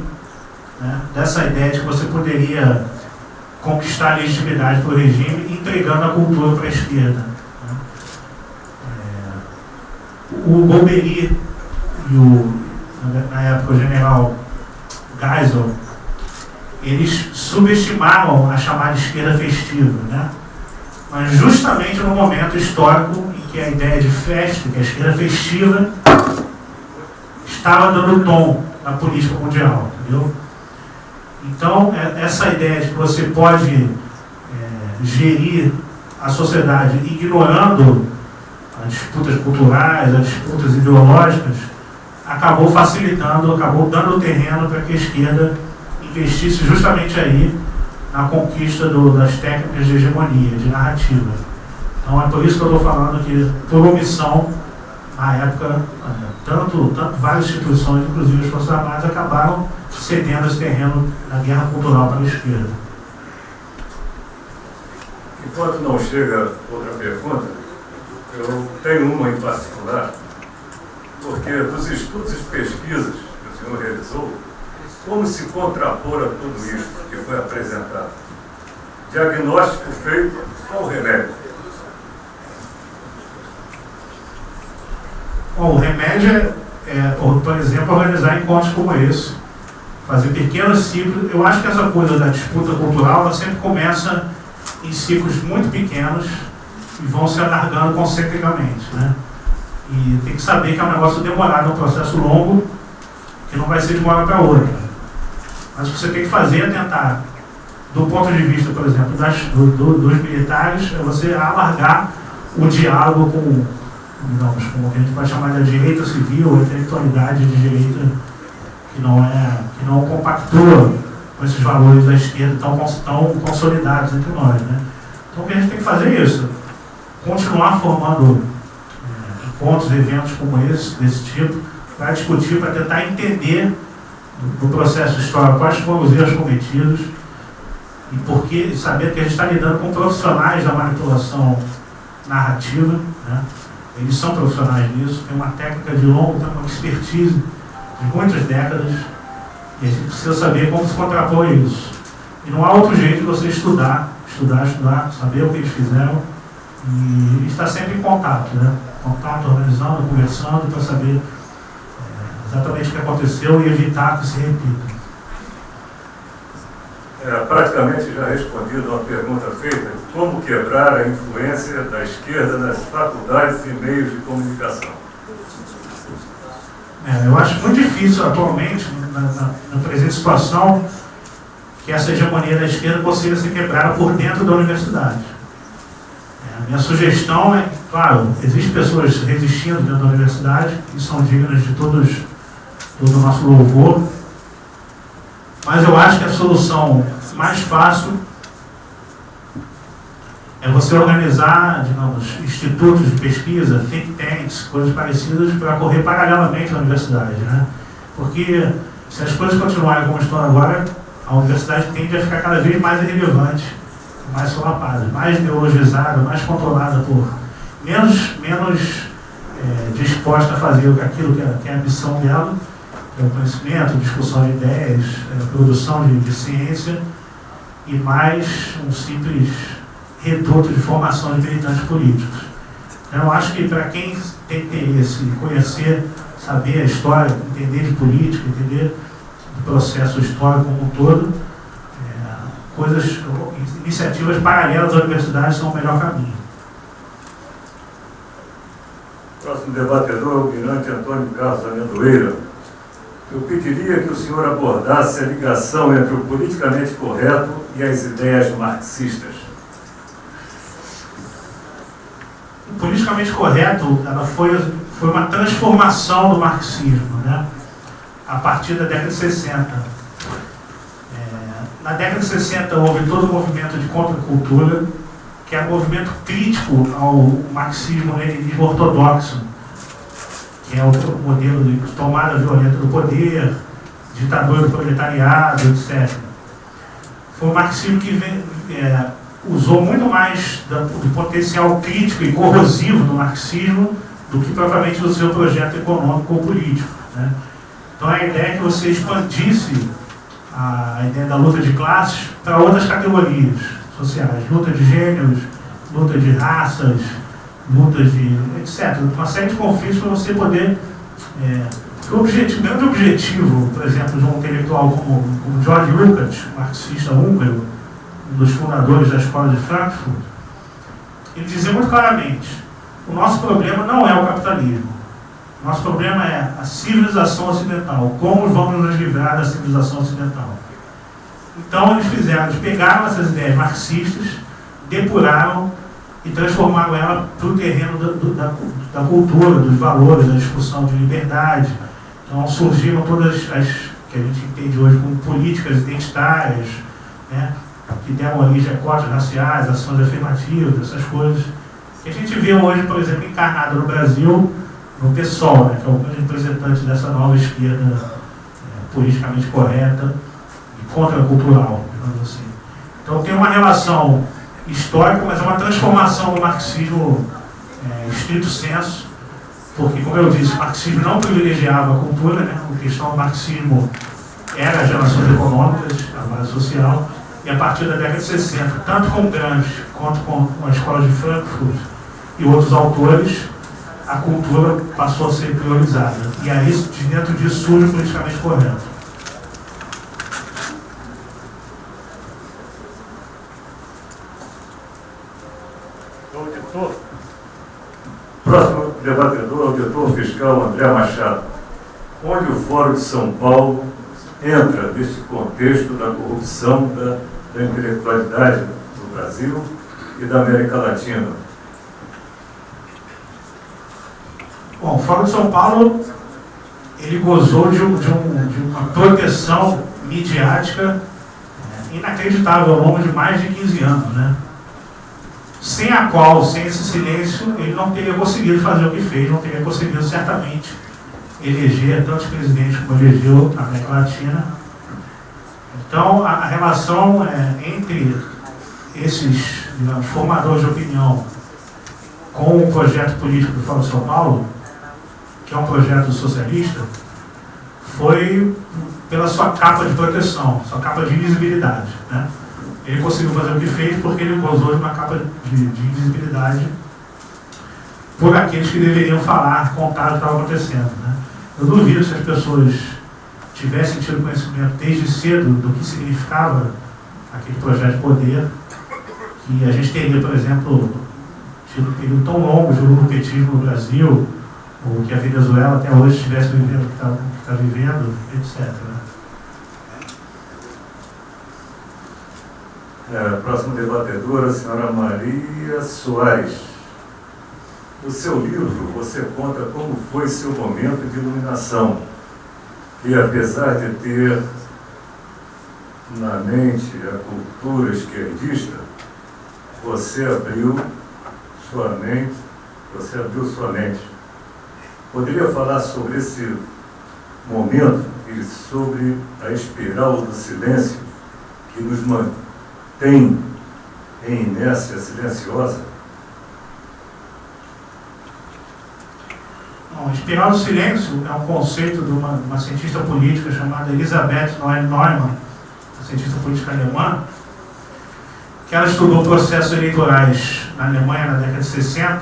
né, dessa ideia de que você poderia conquistar a legitimidade para o regime entregando a cultura para a esquerda. Né. É, o Bombery e o, na época o general Geisel, eles subestimaram a chamada esquerda festiva, né? mas justamente no momento histórico em que a ideia de festa, que a esquerda festiva, estava dando tom na política mundial, entendeu? Então, é, essa ideia de que você pode é, gerir a sociedade ignorando as disputas culturais, as disputas ideológicas, acabou facilitando, acabou dando terreno para que a esquerda investisse justamente aí na conquista do, das técnicas de hegemonia, de narrativa. Então é por isso que eu estou falando que, por omissão, na época, tanto, tanto várias instituições, inclusive as Forças Armadas, acabaram cedendo esse terreno na guerra cultural para a esquerda. Enquanto não chega outra pergunta, eu tenho uma em particular, porque dos estudos e pesquisas que o senhor realizou, como se contrapor a tudo isso que foi apresentado? Diagnóstico feito, qual o remédio? Bom, o remédio é, é, por exemplo, organizar encontros como esse, fazer pequenos ciclos. Eu acho que essa coisa da disputa cultural ela sempre começa em ciclos muito pequenos e vão se alargando concentricamente. Né? E tem que saber que é um negócio demorado, é um processo longo, que não vai ser de uma hora para outra. Mas o que você tem que fazer é tentar, do ponto de vista, por exemplo, das, do, do, dos militares, é você alargar o diálogo com, digamos, com o que a gente vai chamar de direita civil, intelectualidade de direita que não, é, que não compactua com esses valores da esquerda tão, tão consolidados entre nós. Né? Então o que a gente tem que fazer é isso, continuar formando é, eventos como esse, desse tipo, para discutir, para tentar entender no processo histórico quais foram os erros cometidos e porque saber que a gente está lidando com profissionais da manipulação narrativa, né? Eles são profissionais nisso, tem uma técnica de longo tempo, uma expertise de muitas décadas, e a gente precisa saber como se contrapor isso. E não há outro jeito de você estudar, estudar, estudar, saber o que eles fizeram e estar sempre em contato, né? Contato, organizando, conversando para saber exatamente o que aconteceu e evitar que se repita. É, praticamente já respondido a uma pergunta feita, como quebrar a influência da esquerda nas faculdades e meios de comunicação? É, eu acho muito difícil atualmente, na, na, na, presente situação, que essa hegemonia da esquerda consiga ser quebrada por dentro da universidade. É, a minha sugestão é, claro, existem pessoas resistindo dentro da universidade, que são dignas de todos todo o nosso louvor. Mas eu acho que a solução mais fácil é você organizar, digamos, institutos de pesquisa, think tanks, coisas parecidas, para correr paralelamente na universidade. Né? Porque se as coisas continuarem como estão agora, a universidade tende a ficar cada vez mais irrelevante, mais solapada, mais ideologizada, mais controlada por menos, menos é, disposta a fazer aquilo que é, que é a missão dela é, conhecimento, discussão de ideias, é, produção de, de, ciência e mais um simples reduto de formação de militantes políticos. Então, eu acho que para quem tem interesse em conhecer, saber a história, entender de política, entender o processo histórico como um todo, é, coisas, iniciativas paralelas à universidade são o melhor caminho. Próximo debatedor, o almirante Antônio Carlos Amendoeira eu pediria que o senhor abordasse a ligação entre o politicamente correto e as ideias marxistas. O politicamente correto ela foi, foi uma transformação do marxismo, né? a partir da década de 60. É, na década de 60 houve todo o movimento de contracultura, que é um movimento crítico ao marxismo-leninismo ortodoxo, é o modelo de tomada violenta do poder, ditadura do proletariado, etc. Foi um marxismo que é, usou muito mais do potencial crítico e corrosivo do marxismo do que propriamente do seu projeto econômico ou político. Né? Então a ideia é que você expandisse a ideia da luta de classes para outras categorias sociais, luta de gêneros, luta de raças, lutas de etc. Uma série de conflitos para você poder. É, o objetivo, grande objetivo, por exemplo, de um intelectual como, como George Lukács, marxista húngaro, um dos fundadores da escola de Frankfurt, ele dizia muito claramente: o nosso problema não é o capitalismo. Nosso problema é a civilização ocidental. Como vamos nos livrar da civilização ocidental? Então eles fizeram, eles pegaram essas ideias marxistas, depuraram e transformaram ela para o terreno da, da, da, cultura, dos valores, da discussão de liberdade. Então surgiram todas as que a gente entende hoje como políticas identitárias, né, que deram origem a cotas raciais, ações afirmativas, essas coisas. Que a gente vê hoje, por exemplo, encarnado no Brasil, no PSOL, né, que é o representante dessa nova esquerda é, politicamente correta e contracultural, digamos assim. Então tem uma relação histórica, mas é uma transformação do marxismo é, estrito senso, porque, como eu disse, o marxismo não privilegiava a cultura, né? a questão do marxismo era as relações econômicas, a base social, e a partir da década de 60, tanto com Gramsci quanto com a Escola de Frankfurt e outros autores, a cultura passou a ser priorizada. E aí, dentro disso, surge o politicamente correto. Próximo debatedor, auditor fiscal André Machado. Onde o Fórum de São Paulo entra neste contexto da corrupção da, da intelectualidade do Brasil e da América Latina? Bom, o Fórum de São Paulo ele gozou de, um, de, um, de uma proteção midiática é, inacreditável ao longo de mais de 15 anos, né? Sem a qual, sem esse silêncio, ele não teria conseguido fazer o que fez, não teria conseguido certamente eleger tantos presidentes como elegeu na América Latina. Então, a, relação é, entre esses digamos, formadores de opinião com o projeto político do Fórum São Paulo, que é um projeto socialista, foi pela sua capa de proteção, sua capa de invisibilidade. Né? Ele conseguiu fazer o que fez porque ele gozou de uma capa de, de invisibilidade por aqueles que deveriam falar, contar o que estava acontecendo. Né? Eu duvido se as pessoas tivessem tido conhecimento desde cedo do que significava aquele projeto de poder, que a gente teria, por exemplo, tido um período tão longo de lulopetismo no Brasil, ou que a Venezuela até hoje estivesse vivendo o que está tá vivendo, etc. Né? É, próximo debatedora, a senhora Maria Soares. No seu livro, você conta como foi seu momento de iluminação. E apesar de ter na mente a cultura esquerdista, você abriu sua mente, você abriu sua mente. Poderia falar sobre esse momento e sobre a espiral do silêncio que nos mantém tem em inércia silenciosa? Bom, espiral do silêncio é um conceito de uma, uma cientista política chamada Elisabeth Noel Neumann, uma cientista política alemã, que ela estudou processos eleitorais na Alemanha na década de 60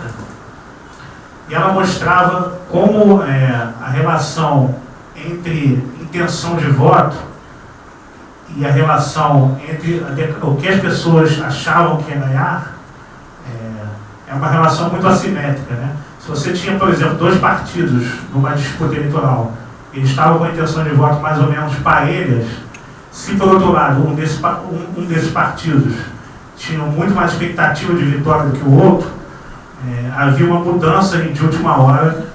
e ela mostrava como é, a relação entre intenção de voto e a relação entre o que as pessoas achavam que ia ganhar é, é uma relação muito assimétrica. Né? Se você tinha, por exemplo, dois partidos numa disputa eleitoral eles estavam com a intenção de voto mais ou menos parelhas, se por outro lado um desses, um, um desses partidos tinha muito mais expectativa de vitória do que o outro, é, havia uma mudança de última hora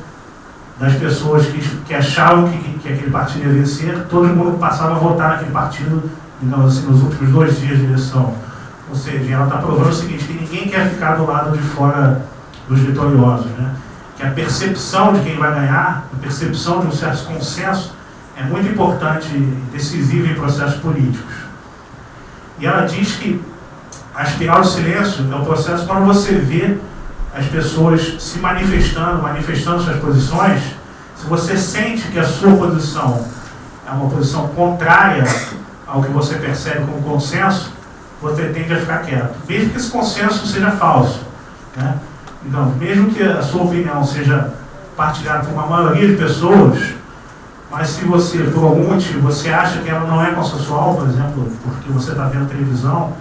das pessoas que, que achavam que, que, que aquele partido ia vencer, todo mundo passava a votar naquele partido, digamos assim, nos últimos dois dias de eleição. Ou seja, ela está provando o seguinte, que ninguém quer ficar do lado de fora dos vitoriosos. Né? Que a percepção de quem vai ganhar, a percepção de um certo consenso, é muito importante e decisiva em processos políticos. E ela diz que a espiral do silêncio é o processo quando você vê as pessoas se manifestando, manifestando suas posições, se você sente que a sua posição é uma posição contrária ao que você percebe como consenso, você tende a ficar quieto. Mesmo que esse consenso seja falso. Né? Então, mesmo que a sua opinião seja partilhada por uma maioria de pessoas, mas se você, por algum motivo, você acha que ela não é consensual, por exemplo, porque você está vendo televisão,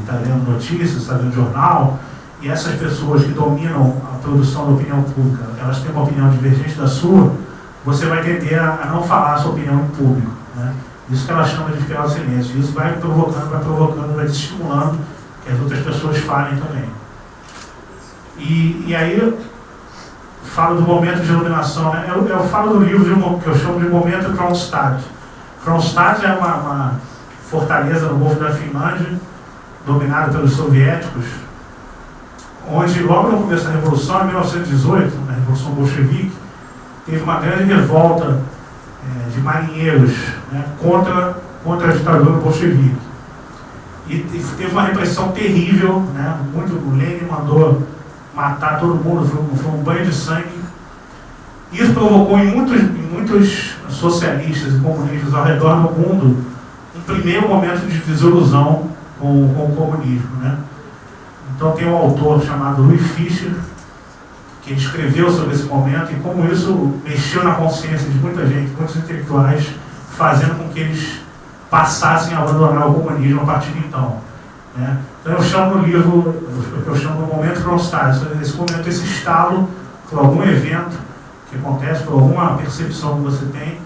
está lendo notícias, está vendo jornal, e essas pessoas que dominam a produção da opinião pública, elas têm uma opinião divergente da sua, você vai tender a, não falar a sua opinião em público. Né? Isso que ela chama de do silêncio. Isso vai provocando, vai provocando, vai estimulando que as outras pessoas falem também. E, e aí, falo do momento de iluminação. Né? Eu, eu falo do livro que eu chamo de momento Kronstadt. Kronstadt é uma, uma fortaleza no Golfo da Finlândia, dominada pelos soviéticos, onde logo no começo da Revolução, em 1918, na Revolução Bolchevique, teve uma grande revolta é, de marinheiros né, contra, contra a ditadura bolchevique. E, teve uma repressão terrível, né, muito, o Lenin mandou matar todo mundo, foi um, foi um banho de sangue. Isso provocou em muitos, em muitos socialistas e comunistas ao redor do mundo um primeiro momento de desilusão com, com o comunismo. Né? Então tem um autor chamado Louis Fischer, que escreveu sobre esse momento e como isso mexeu na consciência de muita gente, muitos intelectuais, fazendo com que eles passassem a abandonar o comunismo a partir de então. Né? Então eu chamo no livro, eu chamo no momento Kronstadt, esse momento, esse estalo por algum evento que acontece, por alguma percepção que você tem,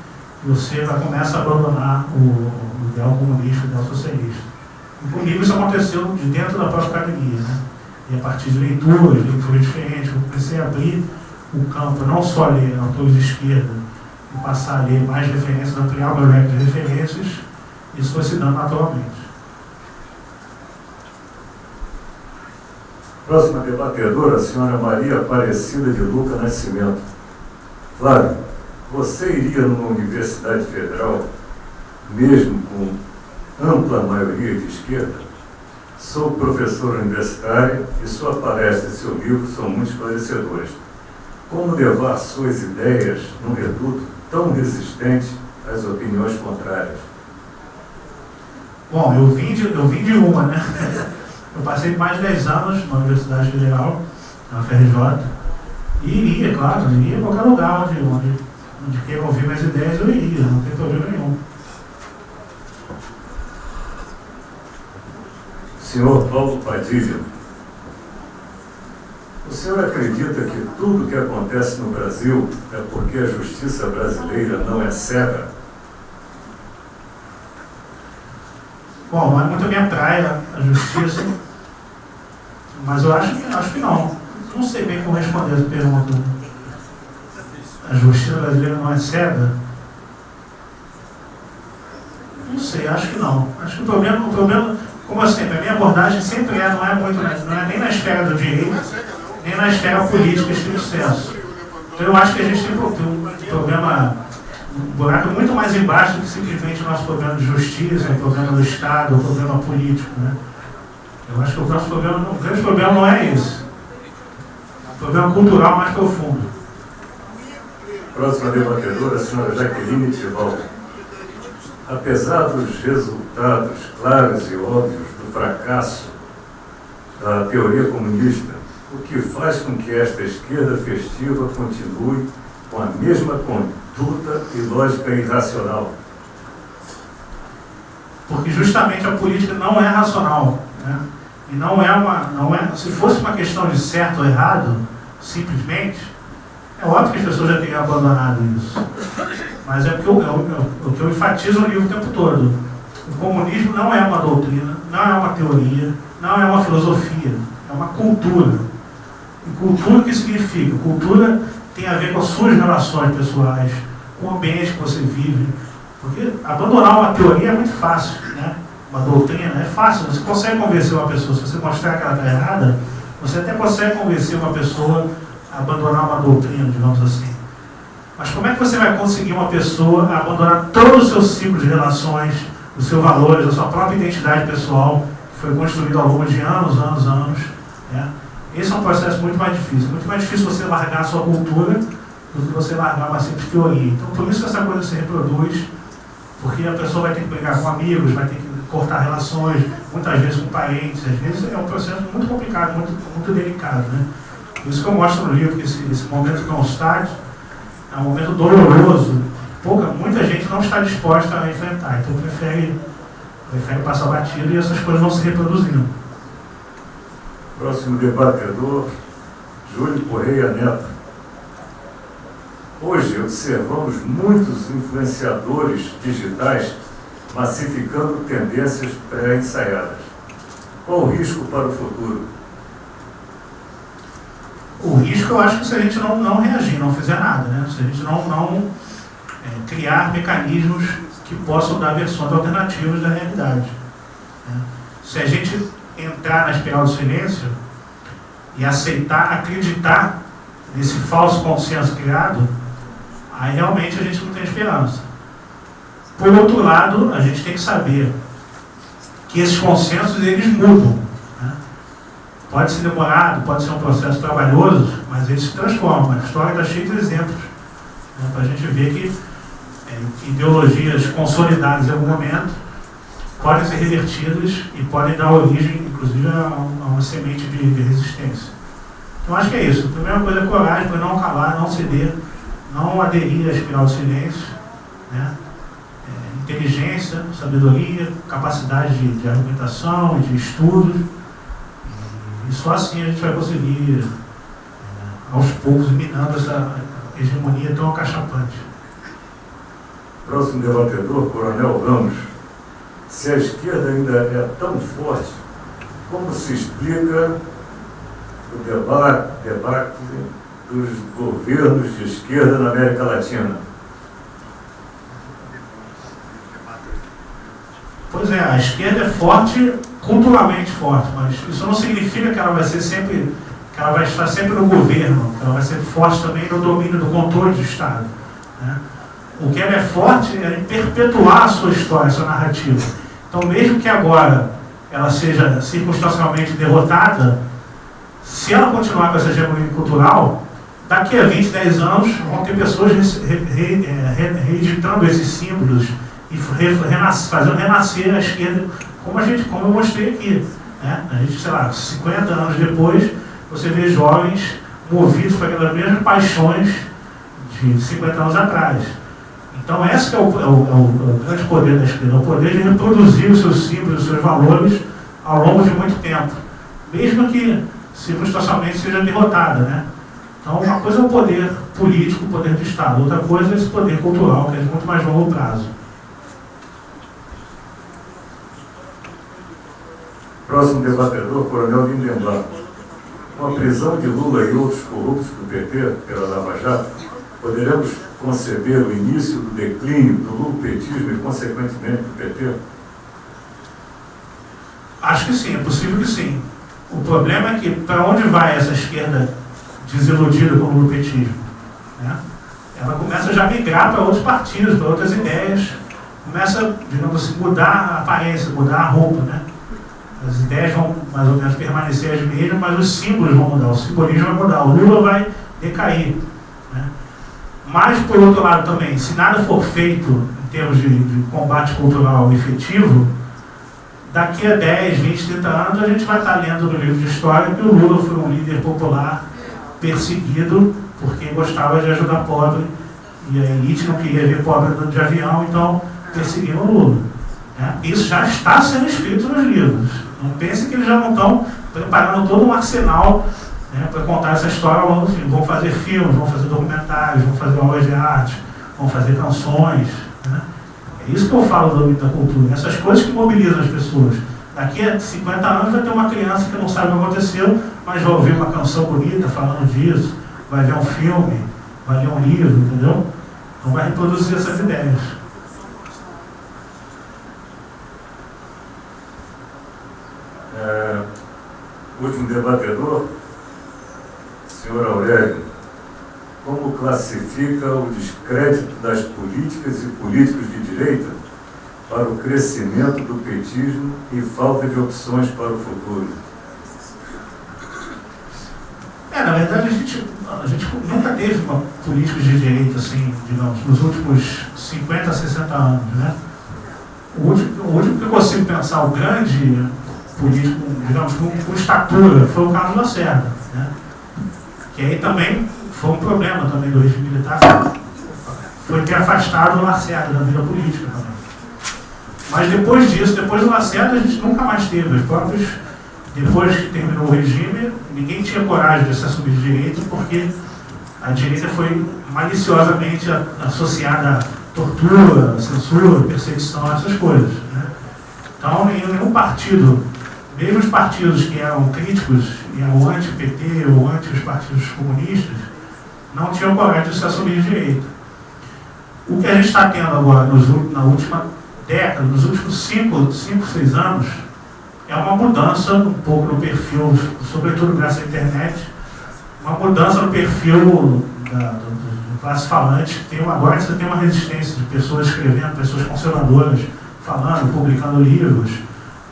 você já começa a abandonar o, o ideal comunista, o ideal socialista. Comigo isso aconteceu de dentro da própria academia. Né? E a partir de leituras, leituras diferentes, eu comecei a abrir o campo, não só ler autores de esquerda, e passar a ler mais referências, ampliar o meu leque de referências, isso foi se dando naturalmente. Próxima debatedora, a senhora Maria Aparecida de Luca Nascimento. Flávio, você iria numa universidade federal, mesmo com ampla maioria de esquerda? Sou professor universitário e sua palestra e seu livro são muito esclarecedores. Como levar suas ideias num reduto tão resistente às opiniões contrárias? Bom, eu vim de, eu vim de uma, né? Eu passei mais de 10 anos na Universidade Federal, na FRJ, e iria, claro, iria em qualquer lugar onde, onde, onde queira ouvir minhas ideias, eu iria, não tem problema nenhum. Senhor Paulo Padilha, o senhor acredita que tudo que acontece no Brasil é porque a justiça brasileira não é cega? Bom, é muito a minha praia a justiça, mas eu acho, acho que não. Não sei bem como responder essa pergunta. A justiça brasileira não é cega? Não sei, acho que não. Acho que o problema, o problema como eu sempre, a minha abordagem sempre é, não é muito, não é nem na esfera do direito, nem na esfera política estrito senso. Então eu acho que a gente tem um problema, um buraco muito mais embaixo do que simplesmente o nosso problema de justiça, o problema do Estado, o problema político. Né? Eu acho que o nosso problema, o grande problema não é isso. O problema cultural mais profundo. Próxima debatedora, a senhora Jaqueline Tival. Apesar dos resultados claros e óbvios do fracasso da teoria comunista, o que faz com que esta esquerda festiva continue com a mesma conduta e lógica irracional? Porque justamente a política não é racional. Né? E não é uma. Não é, se fosse uma questão de certo ou errado, simplesmente, É óbvio que as pessoas já têm abandonado isso. Mas é porque eu, eu, eu, o que eu enfatizo livro o tempo todo. O comunismo não é uma doutrina, não é uma teoria, não é uma filosofia, é uma cultura. E cultura o que significa? Cultura tem a ver com as suas relações pessoais, com o ambiente que você vive. Porque abandonar uma teoria é muito fácil, né? uma doutrina é fácil. Você consegue convencer uma pessoa, se você mostrar que ela está errada, você até consegue convencer uma pessoa a abandonar uma doutrina, digamos assim. Mas como é que você vai conseguir uma pessoa abandonar todo o seu ciclo de relações, os seus valores, a sua própria identidade pessoal, que foi construída ao longo de anos, anos, anos? Né? Esse é um processo muito mais difícil. Muito mais difícil você largar a sua cultura do que você largar uma simples teoria. Então, por isso que essa coisa se reproduz, porque a pessoa vai ter que brigar com amigos, vai ter que cortar relações, muitas vezes com parentes, às vezes é um processo muito complicado, muito, muito delicado. Né? Por isso que eu mostro no livro que esse, esse momento não está é um momento doloroso, pouca, muita gente não está disposta a enfrentar, então prefere, prefere passar batido e essas coisas vão se reproduzindo. Próximo debatedor, Júlio Correia Neto. Hoje observamos muitos influenciadores digitais massificando tendências pré-ensaiadas. Qual o risco para o futuro? O risco eu acho que se a gente não, não reagir, não fizer nada, né? se a gente não, não é, criar mecanismos que possam dar versões alternativas da realidade. Né? Se a gente entrar na espiral do silêncio e aceitar, acreditar nesse falso consenso criado, aí realmente a gente não tem esperança. Por outro lado, a gente tem que saber que esses consensos eles mudam. Pode ser demorado, pode ser um processo trabalhoso, mas eles se transformam. A história está cheia de exemplos né? para a gente ver que é, ideologias consolidadas em algum momento podem ser revertidas e podem dar origem, inclusive, a, a uma semente de, de, resistência. Então, acho que é isso. A primeira coisa é coragem para não calar, não ceder, não aderir à espiral do silêncio. Né? inteligência, sabedoria, capacidade de, de argumentação, de estudo. E só assim a gente vai conseguir, é, aos poucos, minando essa hegemonia tão acachapante. Próximo debatedor, Coronel Ramos. Se a esquerda ainda é tão forte, como se explica o debate, debate dos governos de esquerda na América Latina? Pois é, a esquerda é forte, culturalmente forte, mas isso não significa que ela vai ser sempre, que ela vai estar sempre no governo, que ela vai ser forte também no domínio do controle do Estado. Né? O que ela é forte é em perpetuar a sua história, a sua narrativa. Então, mesmo que agora ela seja circunstancialmente derrotada, se ela continuar com essa hegemonia cultural, daqui a 20, 10 anos vão ter pessoas reeditando esses símbolos, e fazendo renascer a esquerda, como, a gente, como eu mostrei aqui. Né? A gente, sei lá, 50 anos depois, você vê jovens movidos por aquelas mesmas paixões de 50 anos atrás. Então, esse é o, é, o, é o, grande poder da esquerda, o poder de reproduzir os seus símbolos, os seus valores ao longo de muito tempo, mesmo que circunstancialmente seja derrotada. Né? Então, uma coisa é o poder político, o poder do Estado, outra coisa é esse poder cultural, que é de muito mais longo prazo. Próximo debatedor, Coronel Lindenberg. Com a prisão de Lula e outros corruptos do PT pela Lava Jato, poderemos conceber o início do declínio do lupetismo e, consequentemente, do PT? Acho que sim, é possível que sim. O problema é que para onde vai essa esquerda desiludida com o lupetismo? Né? Ela começa já a migrar para outros partidos, para outras ideias, começa, digamos assim, mudar a aparência, mudar a roupa, né? As ideias vão mais ou menos permanecer as mesmas, mas os símbolos vão mudar, o simbolismo vai mudar, o Lula vai decair. Né? Mas, por outro lado também, se nada for feito em termos de, de combate cultural efetivo, daqui a 10, 20, 30 anos a gente vai estar lendo no livro de história que o Lula foi um líder popular perseguido porque gostava de ajudar pobre e a elite não queria ver pobre andando de avião, então perseguiram o Lula. Né? Isso já está sendo escrito nos livros. Não pense que eles já não estão preparando todo um arsenal né, para contar essa história ao longo do filme. Vão fazer filmes, vão fazer documentários, vão fazer obras de arte, vão fazer canções. Né? É isso que eu falo do da cultura, essas coisas que mobilizam as pessoas. Daqui a 50 anos vai ter uma criança que não sabe o que aconteceu, mas vai ouvir uma canção bonita falando disso, vai ver um filme, vai ler um livro, entendeu? Então vai reproduzir essas ideias. É, último debatedor, senhor Aurélio, como classifica o descrédito das políticas e políticos de direita para o crescimento do petismo e falta de opções para o futuro? É, na verdade, a gente, a gente nunca teve uma política de direita, assim, digamos, nos últimos 50, 60 anos, né? O último, o último que eu consigo pensar, o grande político, digamos, com, com estatura, foi o Carlos Lacerda, né? Que aí também foi um problema também do regime militar, foi ter afastado o Lacerda da vida política também. Mas depois disso, depois do Lacerda, a gente nunca mais teve. Os próprios, depois que terminou o regime, ninguém tinha coragem de se assumir de direita, porque a direita foi maliciosamente associada a tortura, censura, perseguição, essas coisas. Né? Então, nenhum partido, mesmo os partidos que eram críticos eram anti-PT ou anti os partidos comunistas, não tinham coragem de se assumir de direita. O que a gente está tendo agora, nos, na última década, nos últimos 5, 6 anos, é uma mudança um pouco no perfil, sobretudo graças à internet, uma mudança no perfil da, do, do, classe falante. Tem, agora você tem uma resistência de pessoas escrevendo, pessoas conservadoras, falando, publicando livros,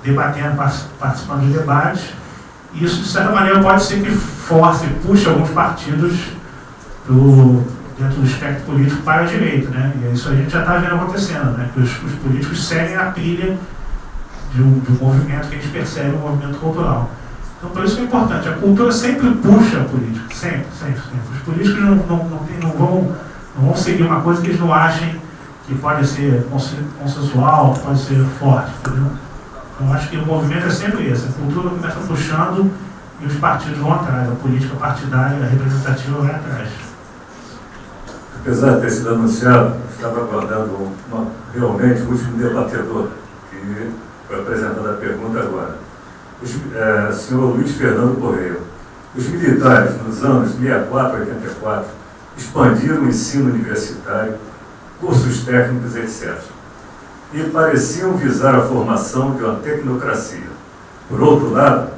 debatendo, participando de debates. Isso, de certa maneira, pode ser que force, puxe alguns partidos do, dentro do espectro político para a direita. Né? E isso a gente já está vendo acontecendo, né? que os, os políticos seguem a trilha de um, de um movimento que a gente percebe, um movimento cultural. Então, por isso que é importante, a cultura sempre puxa a política, sempre, sempre, sempre. Os políticos não, não, não, tem, não, vão, não vão seguir uma coisa que eles não achem que pode ser consensual, pode ser forte, entendeu? Então, acho que o movimento é sempre esse, a cultura começa puxando e os partidos vão atrás, a política partidária, a representativa vai atrás. Apesar de ter sido anunciado, estava aguardando uma, realmente o último debatedor, que foi apresentando a pergunta agora. O é, senhor Luiz Fernando Correia. Os militares, nos anos 64 e 84, expandiram o ensino universitário, cursos técnicos, etc. E pareciam visar a formação de uma tecnocracia. Por outro lado,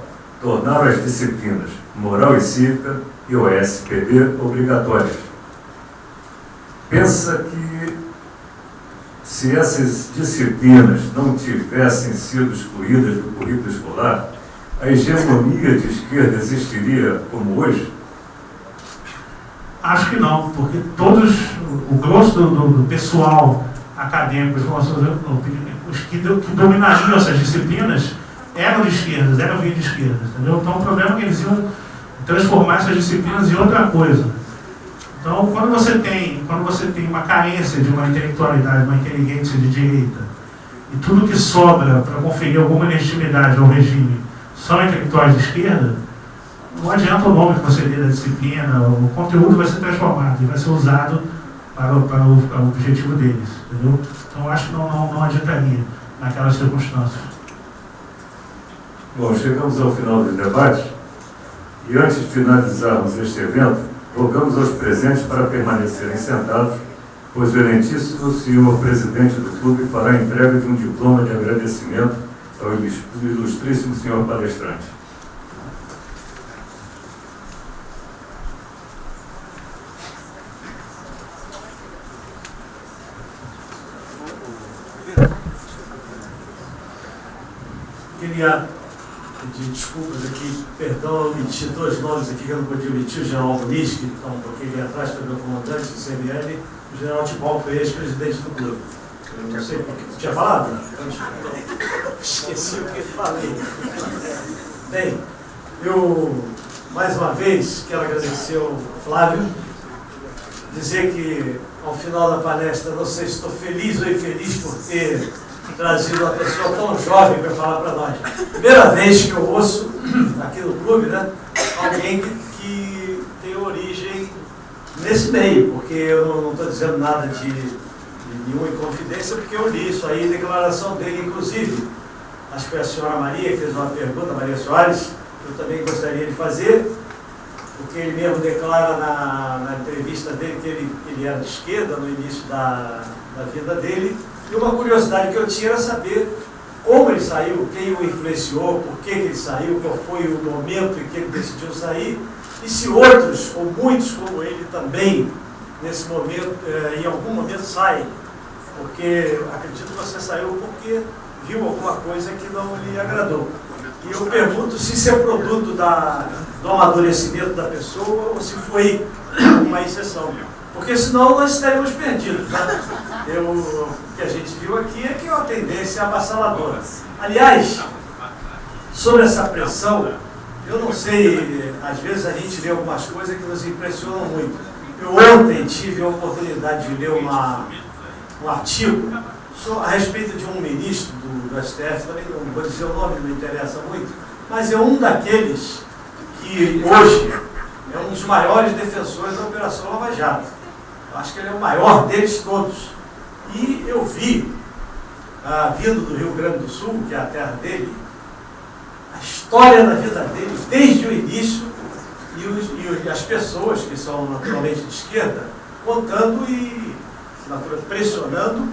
tornaram as disciplinas moral e cívica e OSPB obrigatórias pensa que se essas disciplinas não tivessem sido excluídas do currículo escolar, a hegemonia de esquerda existiria como hoje? Acho que não, porque todos, o grosso do, do pessoal acadêmico, os que, que dominariam essas disciplinas, eram de esquerda, eram de esquerda, entendeu? Então o problema é que eles iam transformar essas disciplinas em outra coisa. Então, quando você tem, quando você tem uma carência de uma intelectualidade, uma inteligência de direita, e tudo que sobra para conferir alguma legitimidade ao regime são intelectuais de esquerda, não adianta o nome que você dê da disciplina, o conteúdo vai ser transformado e vai ser usado para, para, o, para o objetivo deles. Entendeu? Então, acho que não, não, não adiantaria naquelas circunstâncias. Bom, chegamos ao final dos debates e antes de finalizarmos este evento, Rogamos aos presentes para permanecerem sentados, pois o excelentíssimo senhor presidente do clube fará entrega de um diploma de agradecimento ao ilustríssimo senhor palestrante. Queria pedir desculpas aqui, perdão, eu omiti dois nomes aqui que eu não podia omitir, o general Muniz, que está um pouquinho ali atrás, foi meu comandante do CML, e o general Tibal foi ex-presidente do clube. Eu não sei porque. Tinha falado? Esqueci o que falei. Bem, eu, mais uma vez, quero agradecer ao Flávio, dizer que, ao final da palestra, não sei se estou feliz ou infeliz por ter trazido uma pessoa tão jovem para falar para nós. Primeira vez que eu ouço aqui no clube, né? Alguém que, leio, porque eu não estou dizendo nada de, de nenhuma inconfidência, porque eu li isso aí, declaração dele, inclusive. Acho que foi a senhora Maria que fez uma pergunta, Maria Soares, que eu também gostaria de fazer, porque ele mesmo declara na, na entrevista dele que ele, ele era de esquerda no início da, da vida dele. E uma curiosidade que eu tinha era saber como ele saiu, quem o influenciou, por que, ele saiu, qual foi o momento em que ele decidiu sair, e se outros, ou muitos como ele também, nesse momento, eh, em algum momento saem, porque acredito que você saiu porque viu alguma coisa que não lhe agradou. E eu pergunto se isso é produto da, do amadurecimento da pessoa ou se foi uma exceção. Porque senão nós estaríamos perdidos. Né? Eu, o que a gente viu aqui é que é uma tendência avassaladora. Aliás, sobre essa pressão, eu não sei, às vezes a gente lê algumas coisas que nos impressionam muito. Eu ontem tive a oportunidade de ler uma, um artigo a respeito de um ministro do, do STF, também não vou dizer o nome, não interessa muito, mas é um daqueles que hoje é um dos maiores defensores da Operação Lava Jato. Acho que ele é o maior deles todos. E eu vi, ah, vindo do Rio Grande do Sul, que é a terra dele, a história da vida dele, desde o início, e, os, e as pessoas que são naturalmente de esquerda, contando e pressionando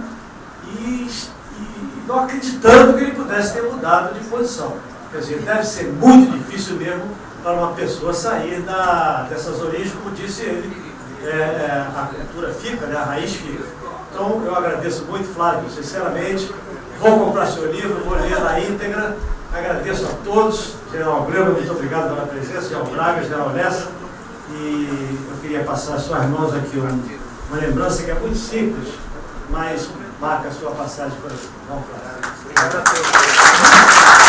e, e não acreditando que ele pudesse ter mudado de posição. Quer dizer, deve ser muito difícil mesmo para uma pessoa sair da, dessas origens, como disse ele, é, é, a cultura fica, né, a raiz fica. Então, eu agradeço muito, Flávio, sinceramente. Vou comprar seu livro, vou ler na íntegra. Agradeço a todos. General Grama, muito obrigado pela presença. General Braga, General Lessa. E eu queria passar às suas mãos aqui uma, lembrança que é muito simples, mas marca a sua passagem por aqui. Obrigado a todos.